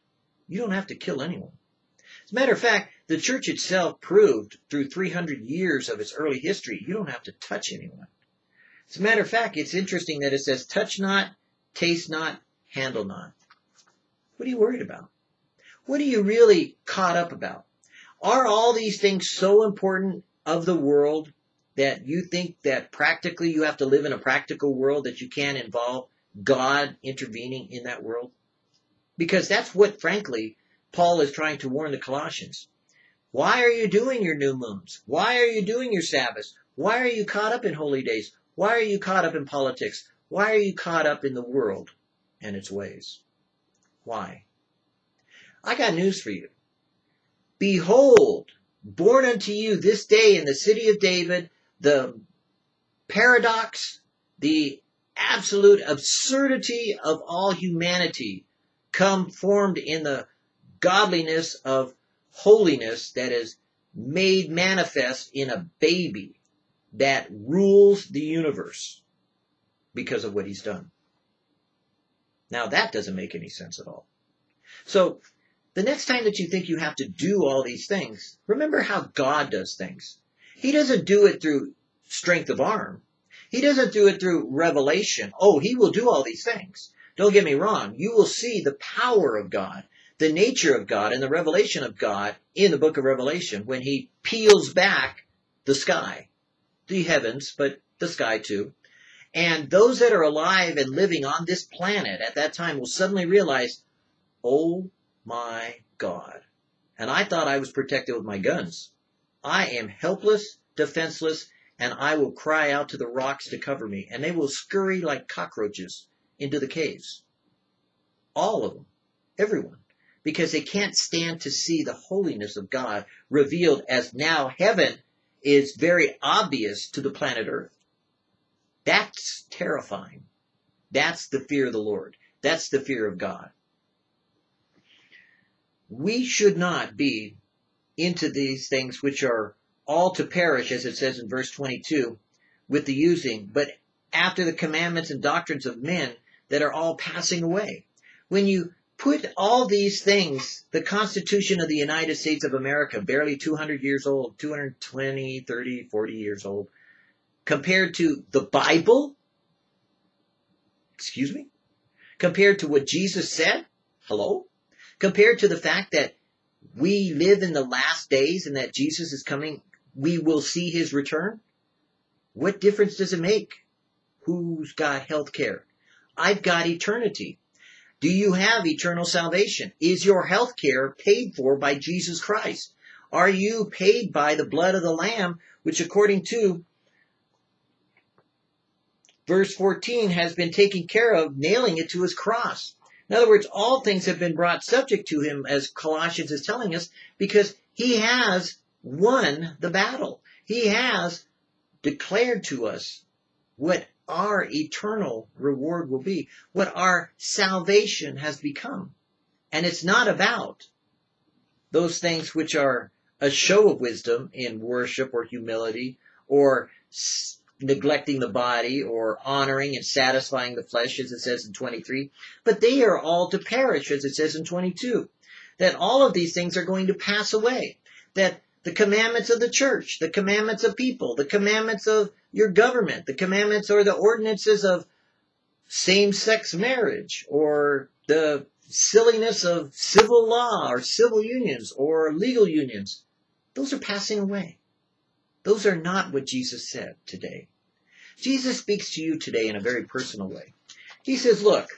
You don't have to kill anyone. As a matter of fact, the church itself proved through 300 years of its early history, you don't have to touch anyone. As a matter of fact, it's interesting that it says, touch not, taste not, handle not. What are you worried about? What are you really caught up about? Are all these things so important of the world that you think that practically you have to live in a practical world that you can't involve God intervening in that world? Because that's what, frankly, Paul is trying to warn the Colossians. Why are you doing your new moons? Why are you doing your Sabbaths? Why are you caught up in holy days? Why are you caught up in politics? Why are you caught up in the world and its ways? Why? I got news for you. Behold, born unto you this day in the city of David, the paradox, the absolute absurdity of all humanity come formed in the godliness of holiness that is made manifest in a baby that rules the universe because of what he's done. Now that doesn't make any sense at all. So the next time that you think you have to do all these things, remember how God does things. He doesn't do it through strength of arm. He doesn't do it through revelation. Oh, he will do all these things. Don't get me wrong. You will see the power of God, the nature of God, and the revelation of God in the book of Revelation when he peels back the sky, the heavens, but the sky too. And those that are alive and living on this planet at that time will suddenly realize, oh my God. And I thought I was protected with my guns. I am helpless, defenseless, and I will cry out to the rocks to cover me, and they will scurry like cockroaches into the caves. All of them. Everyone. Because they can't stand to see the holiness of God revealed as now heaven is very obvious to the planet Earth. That's terrifying. That's the fear of the Lord. That's the fear of God. We should not be into these things which are all to perish, as it says in verse 22, with the using, but after the commandments and doctrines of men that are all passing away. When you put all these things, the Constitution of the United States of America, barely 200 years old, 220, 30, 40 years old, compared to the Bible, excuse me, compared to what Jesus said, hello, compared to the fact that we live in the last days and that Jesus is coming we will see his return? What difference does it make? Who's got health care? I've got eternity. Do you have eternal salvation? Is your health care paid for by Jesus Christ? Are you paid by the blood of the Lamb, which according to verse 14 has been taken care of, nailing it to his cross? In other words, all things have been brought subject to him, as Colossians is telling us, because he has won the battle. He has declared to us what our eternal reward will be, what our salvation has become. And it's not about those things which are a show of wisdom in worship or humility or s- neglecting the body or honoring and satisfying the flesh, as it says in 23, but they are all to perish, as it says in 22. That all of these things are going to pass away. That the commandments of the church, the commandments of people, the commandments of your government, the commandments or the ordinances of same-sex marriage or the silliness of civil law or civil unions or legal unions. Those are passing away. Those are not what Jesus said today. Jesus speaks to you today in a very personal way. He says, look,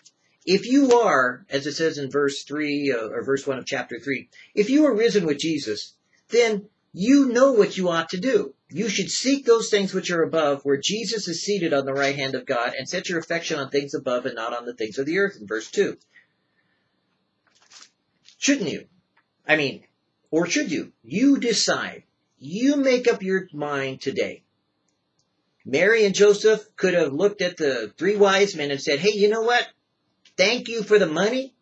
if you are, as it says in verse 3 uh, or verse 1 of chapter 3, if you are risen with Jesus, then you know what you ought to do. You should seek those things which are above, where Jesus is seated on the right hand of God, and set your affection on things above and not on the things of the earth, in verse 2. Shouldn't you? I mean, or should you? You decide. You make up your mind today. Mary and Joseph could have looked at the three wise men and said, hey, you know what? Thank you for the money,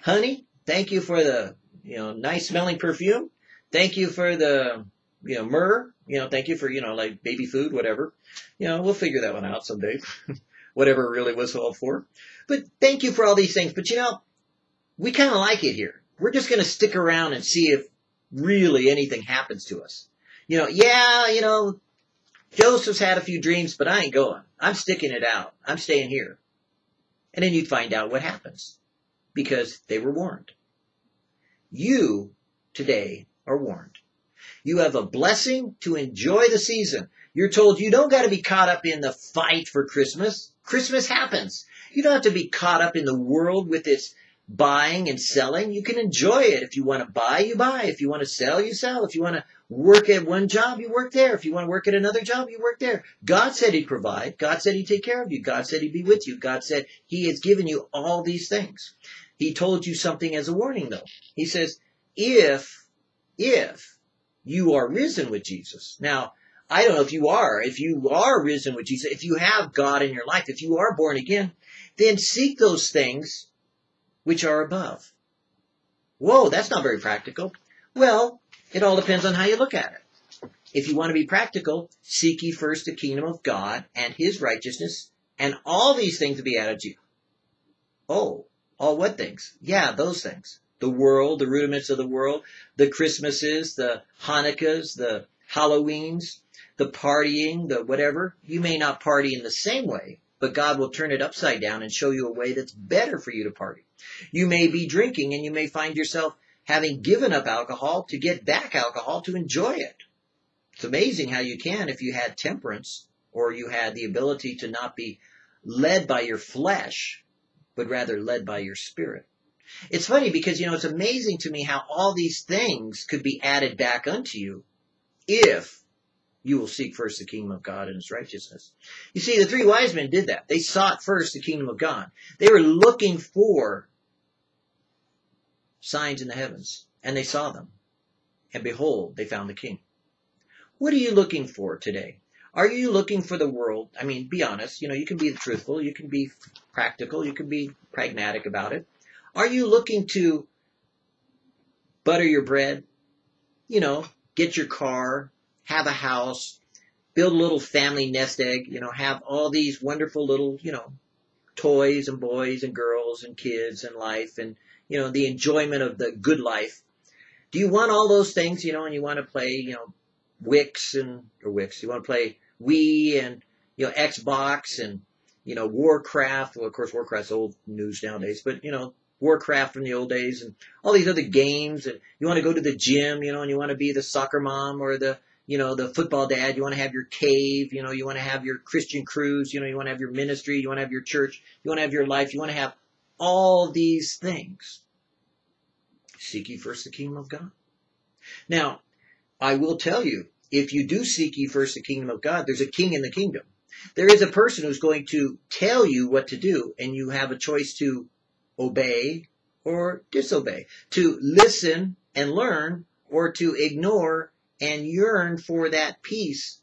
honey. Thank you for the, you know, nice smelling perfume. Thank you for the, you know, myrrh. You know, thank you for, you know, like baby food, whatever. You know, we'll figure that one out someday. whatever it really was all for. But thank you for all these things. But you know, we kind of like it here. We're just going to stick around and see if really anything happens to us. You know, yeah, you know, Joseph's had a few dreams, but I ain't going. I'm sticking it out. I'm staying here. And then you'd find out what happens because they were warned. You today are warned. You have a blessing to enjoy the season. You're told you don't got to be caught up in the fight for Christmas. Christmas happens. You don't have to be caught up in the world with its buying and selling. You can enjoy it. If you want to buy, you buy. If you want to sell, you sell. If you want to work at one job, you work there. If you want to work at another job, you work there. God said He'd provide. God said He'd take care of you. God said He'd be with you. God said He has given you all these things. He told you something as a warning though. He says, if, if you are risen with Jesus. Now, I don't know if you are, if you are risen with Jesus, if you have God in your life, if you are born again, then seek those things which are above. Whoa, that's not very practical. Well, it all depends on how you look at it. If you want to be practical, seek ye first the kingdom of God and his righteousness, and all these things will be added to you. Oh, all what things? Yeah, those things. The world, the rudiments of the world, the Christmases, the Hanukkahs, the Halloweens, the partying, the whatever. You may not party in the same way, but God will turn it upside down and show you a way that's better for you to party. You may be drinking and you may find yourself having given up alcohol to get back alcohol to enjoy it. It's amazing how you can if you had temperance or you had the ability to not be led by your flesh, but rather led by your spirit. It's funny because, you know, it's amazing to me how all these things could be added back unto you if you will seek first the kingdom of God and his righteousness. You see, the three wise men did that. They sought first the kingdom of God. They were looking for signs in the heavens, and they saw them. And behold, they found the king. What are you looking for today? Are you looking for the world? I mean, be honest. You know, you can be truthful. You can be practical. You can be pragmatic about it. Are you looking to butter your bread? You know, get your car, have a house, build a little family nest egg, you know, have all these wonderful little, you know, toys and boys and girls and kids and life and, you know, the enjoyment of the good life. Do you want all those things, you know, and you want to play, you know, Wix and, or Wix, you want to play Wii and, you know, Xbox and, you know, Warcraft. Well, of course, Warcraft's old news nowadays, but, you know, Warcraft from the old days and all these other games and you want to go to the gym, you know, and you want to be the soccer mom or the, you know, the football dad, you want to have your cave, you know, you want to have your Christian cruise, you know, you want to have your ministry, you want to have your church, you want to have your life, you want to have all these things. Seek ye first the kingdom of God. Now, I will tell you, if you do seek ye first the kingdom of God, there's a king in the kingdom. There is a person who's going to tell you what to do, and you have a choice to obey or disobey, to listen and learn or to ignore and yearn for that peace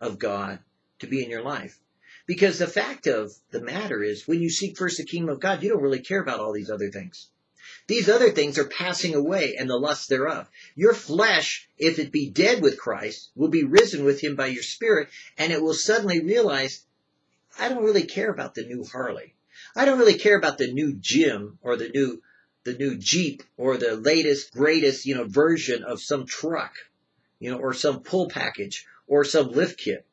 of God to be in your life. Because the fact of the matter is, when you seek first the kingdom of God, you don't really care about all these other things. These other things are passing away and the lust thereof. Your flesh, if it be dead with Christ, will be risen with him by your spirit, and it will suddenly realize, I don't really care about the new Harley. I don't really care about the new gym or the new the new Jeep or the latest, greatest, you know, version of some truck. you know, or some pull package or some lift kit.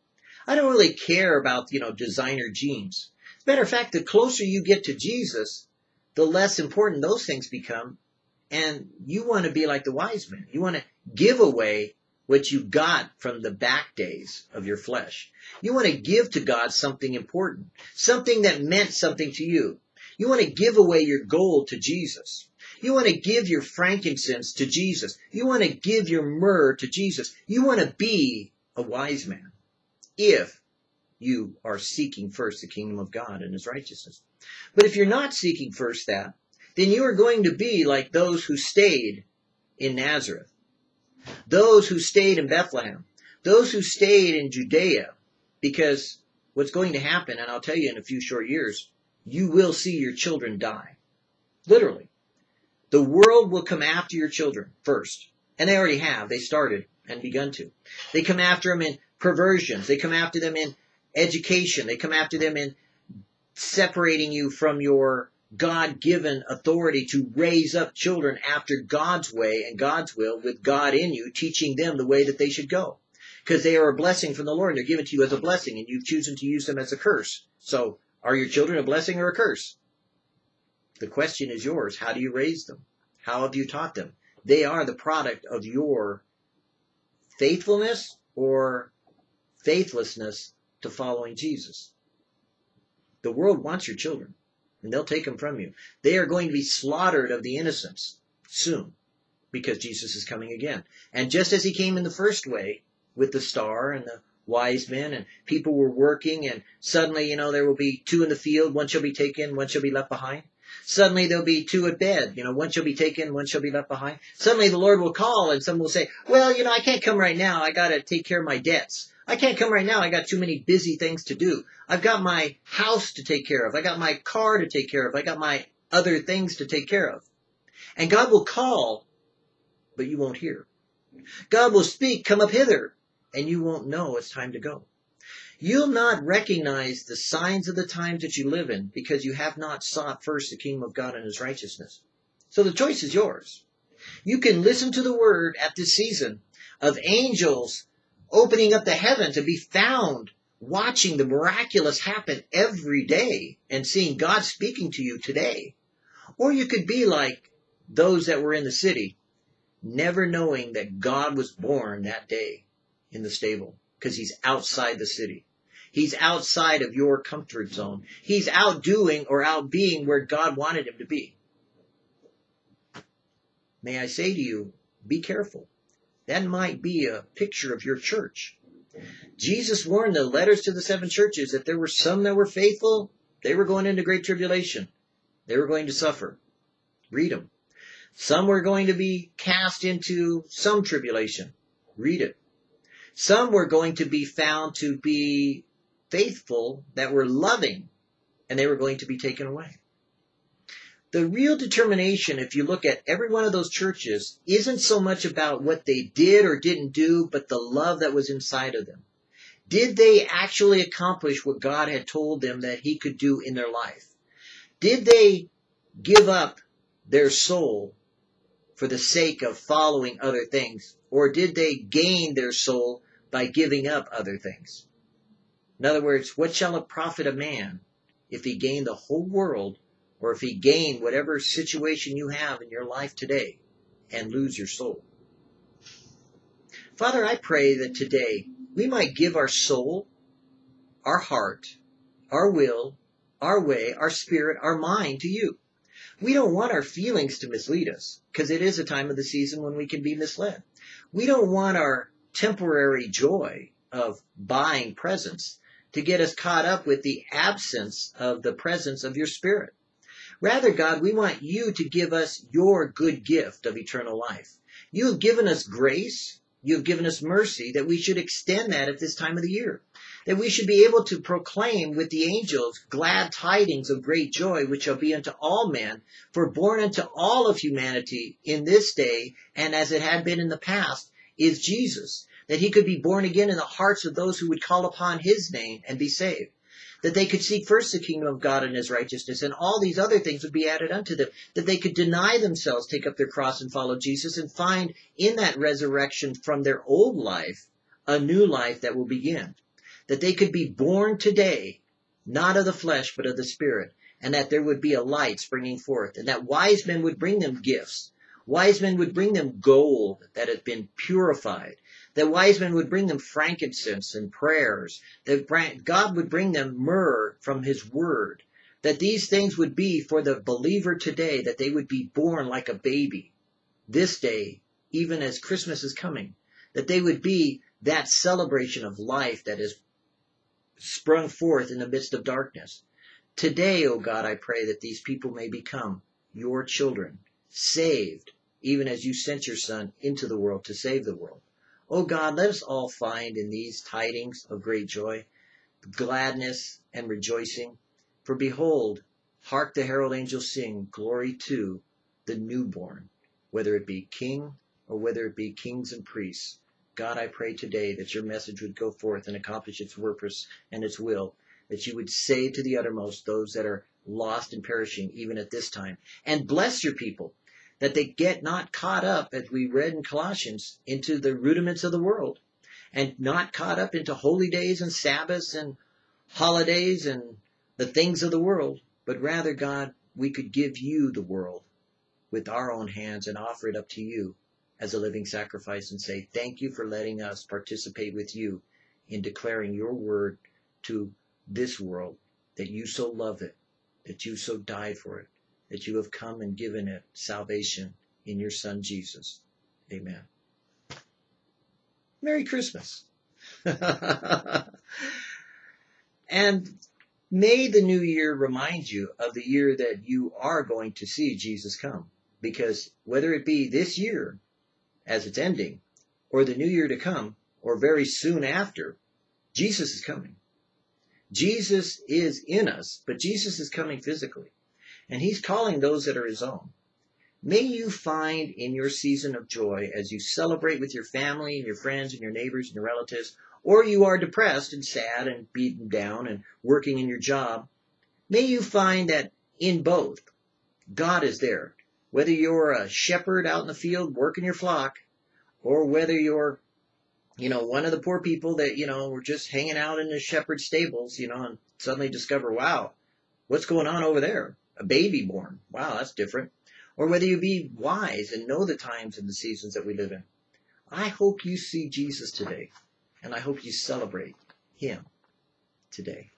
I don't really care about, you know, designer jeans. Matter of fact, the closer you get to Jesus, the less important those things become. And you want to be like the wise men. You want to give away what you got from the back days of your flesh. You want to give to God something important, something that meant something to you. You want to give away your gold to Jesus. You want to give your frankincense to Jesus. You want to give your myrrh to Jesus. You want to be a wise man if you are seeking first the kingdom of God and his righteousness. But if you're not seeking first that, then you are going to be like those who stayed in Nazareth, those who stayed in Bethlehem, those who stayed in Judea, because what's going to happen, and I'll tell you in a few short years, you will see your children die. Literally. The world will come after your children first. And they already have. They started and begun to. They come after them in perversions. They come after them in education. They come after them in separating you from your God given authority to raise up children after God's way and God's will with God in you, teaching them the way that they should go. Because they are a blessing from the Lord and they're given to you as a blessing and you've chosen to use them as a curse. So are your children a blessing or a curse? The question is yours. How do you raise them? How have you taught them? They are the product of your faithfulness or faithlessness to following Jesus. The world wants your children, and they'll take them from you. They are going to be slaughtered of the innocents soon because Jesus is coming again. And just as he came in the first way with the star and the wise men and people were working and suddenly, you know, there will be two in the field, one shall be taken, one shall be left behind. Suddenly there'll be two at bed. You know, one shall be taken, one shall be left behind. Suddenly the Lord will call and someone will say, well, you know, I can't come right now. I got to take care of my debts. I can't come right now. I got too many busy things to do. I've got my house to take care of. I got my car to take care of. I got my other things to take care of. And God will call, but you won't hear. God will speak, come up hither, and you won't know it's time to go. You'll not recognize the signs of the times that you live in because you have not sought first the kingdom of God and his righteousness. So the choice is yours. You can listen to the word at this season of angels opening up the heaven to be found watching the miraculous happen every day and seeing God speaking to you today. Or you could be like those that were in the city, never knowing that God was born that day in the stable because he's outside the city. He's outside of your comfort zone. He's outdoing or out being where God wanted him to be. May I say to you, be careful. That might be a picture of your church. Jesus warned the letters to the seven churches that there were some that were faithful, they were going into great tribulation. They were going to suffer. Read them. Some were going to be cast into some tribulation. Read it. Some were going to be found to be faithful, that were loving, and they were going to be taken away. The real determination, if you look at every one of those churches, isn't so much about what they did or didn't do, but the love that was inside of them. Did they actually accomplish what God had told them that He could do in their life? Did they give up their soul for the sake of following other things? Or did they gain their soul by giving up other things? In other words, what shall it profit a man if he gain the whole world or if he gain whatever situation you have in your life today and lose your soul? Father, I pray that today we might give our soul, our heart, our will, our way, our spirit, our mind to you. We don't want our feelings to mislead us because it is a time of the season when we can be misled. We don't want our temporary joy of buying presents to get us caught up with the absence of the presence of your spirit. Rather, God, we want you to give us your good gift of eternal life. You have given us grace. You have given us mercy that we should extend that at this time of the year. That we should be able to proclaim with the angels glad tidings of great joy, which shall be unto all men, for born unto all of humanity in this day, and as it had been in the past, is Jesus that he could be born again in the hearts of those who would call upon his name and be saved. that they could seek first the kingdom of God and his righteousness, and all these other things would be added unto them, that they could deny themselves, take up their cross and follow Jesus, and find in that resurrection from their old life a new life that will begin. That they could be born today, not of the flesh, but of the Spirit, and that there would be a light springing forth, and that wise men would bring them gifts. Wise men would bring them gold that had been purified, that wise men would bring them frankincense and prayers, that God would bring them myrrh from his word, that these things would be for the believer today, that they would be born like a baby this day, even as Christmas is coming, that they would be that celebration of life that is sprung forth in the midst of darkness. Today, O oh God, I pray that these people may become your children, saved, even as you sent your Son into the world to save the world. O God, let us all find in these tidings of great joy, gladness and rejoicing. For behold, hark the herald angels sing, glory to the newborn, whether it be king or whether it be kings and priests. God, I pray today that your message would go forth and accomplish its purpose and its will, that you would save to the uttermost those that are lost and perishing even at this time, and bless your people that they get not caught up, as we read in Colossians, into the rudiments of the world and not caught up into holy days and Sabbaths and holidays and the things of the world, but rather, God, we could give you the world with our own hands and offer it up to you as a living sacrifice and say, thank you for letting us participate with you in declaring your word to this world that you so love it, that you so died for it, that you have come and given it salvation in your Son Jesus. Amen. Merry Christmas. and may the new year remind you of the year that you are going to see Jesus come. Because whether it be this year, as it's ending, or the new year to come, or very soon after, Jesus is coming. Jesus is in us, but Jesus is coming physically and he's calling those that are his own. May you find in your season of joy as you celebrate with your family and your friends and your neighbors and your relatives, or you are depressed and sad and beaten down and working in your job, may you find that in both, God is there. Whether you're a shepherd out in the field working your flock, or whether you're, you know, one of the poor people that, you know, were just hanging out in the shepherd's stables, you know, and suddenly discover, wow, what's going on over there? A baby born. Wow, that's different. Or whether you be wise and know the times and the seasons that we live in. I hope you see Jesus today, and I hope you celebrate him today.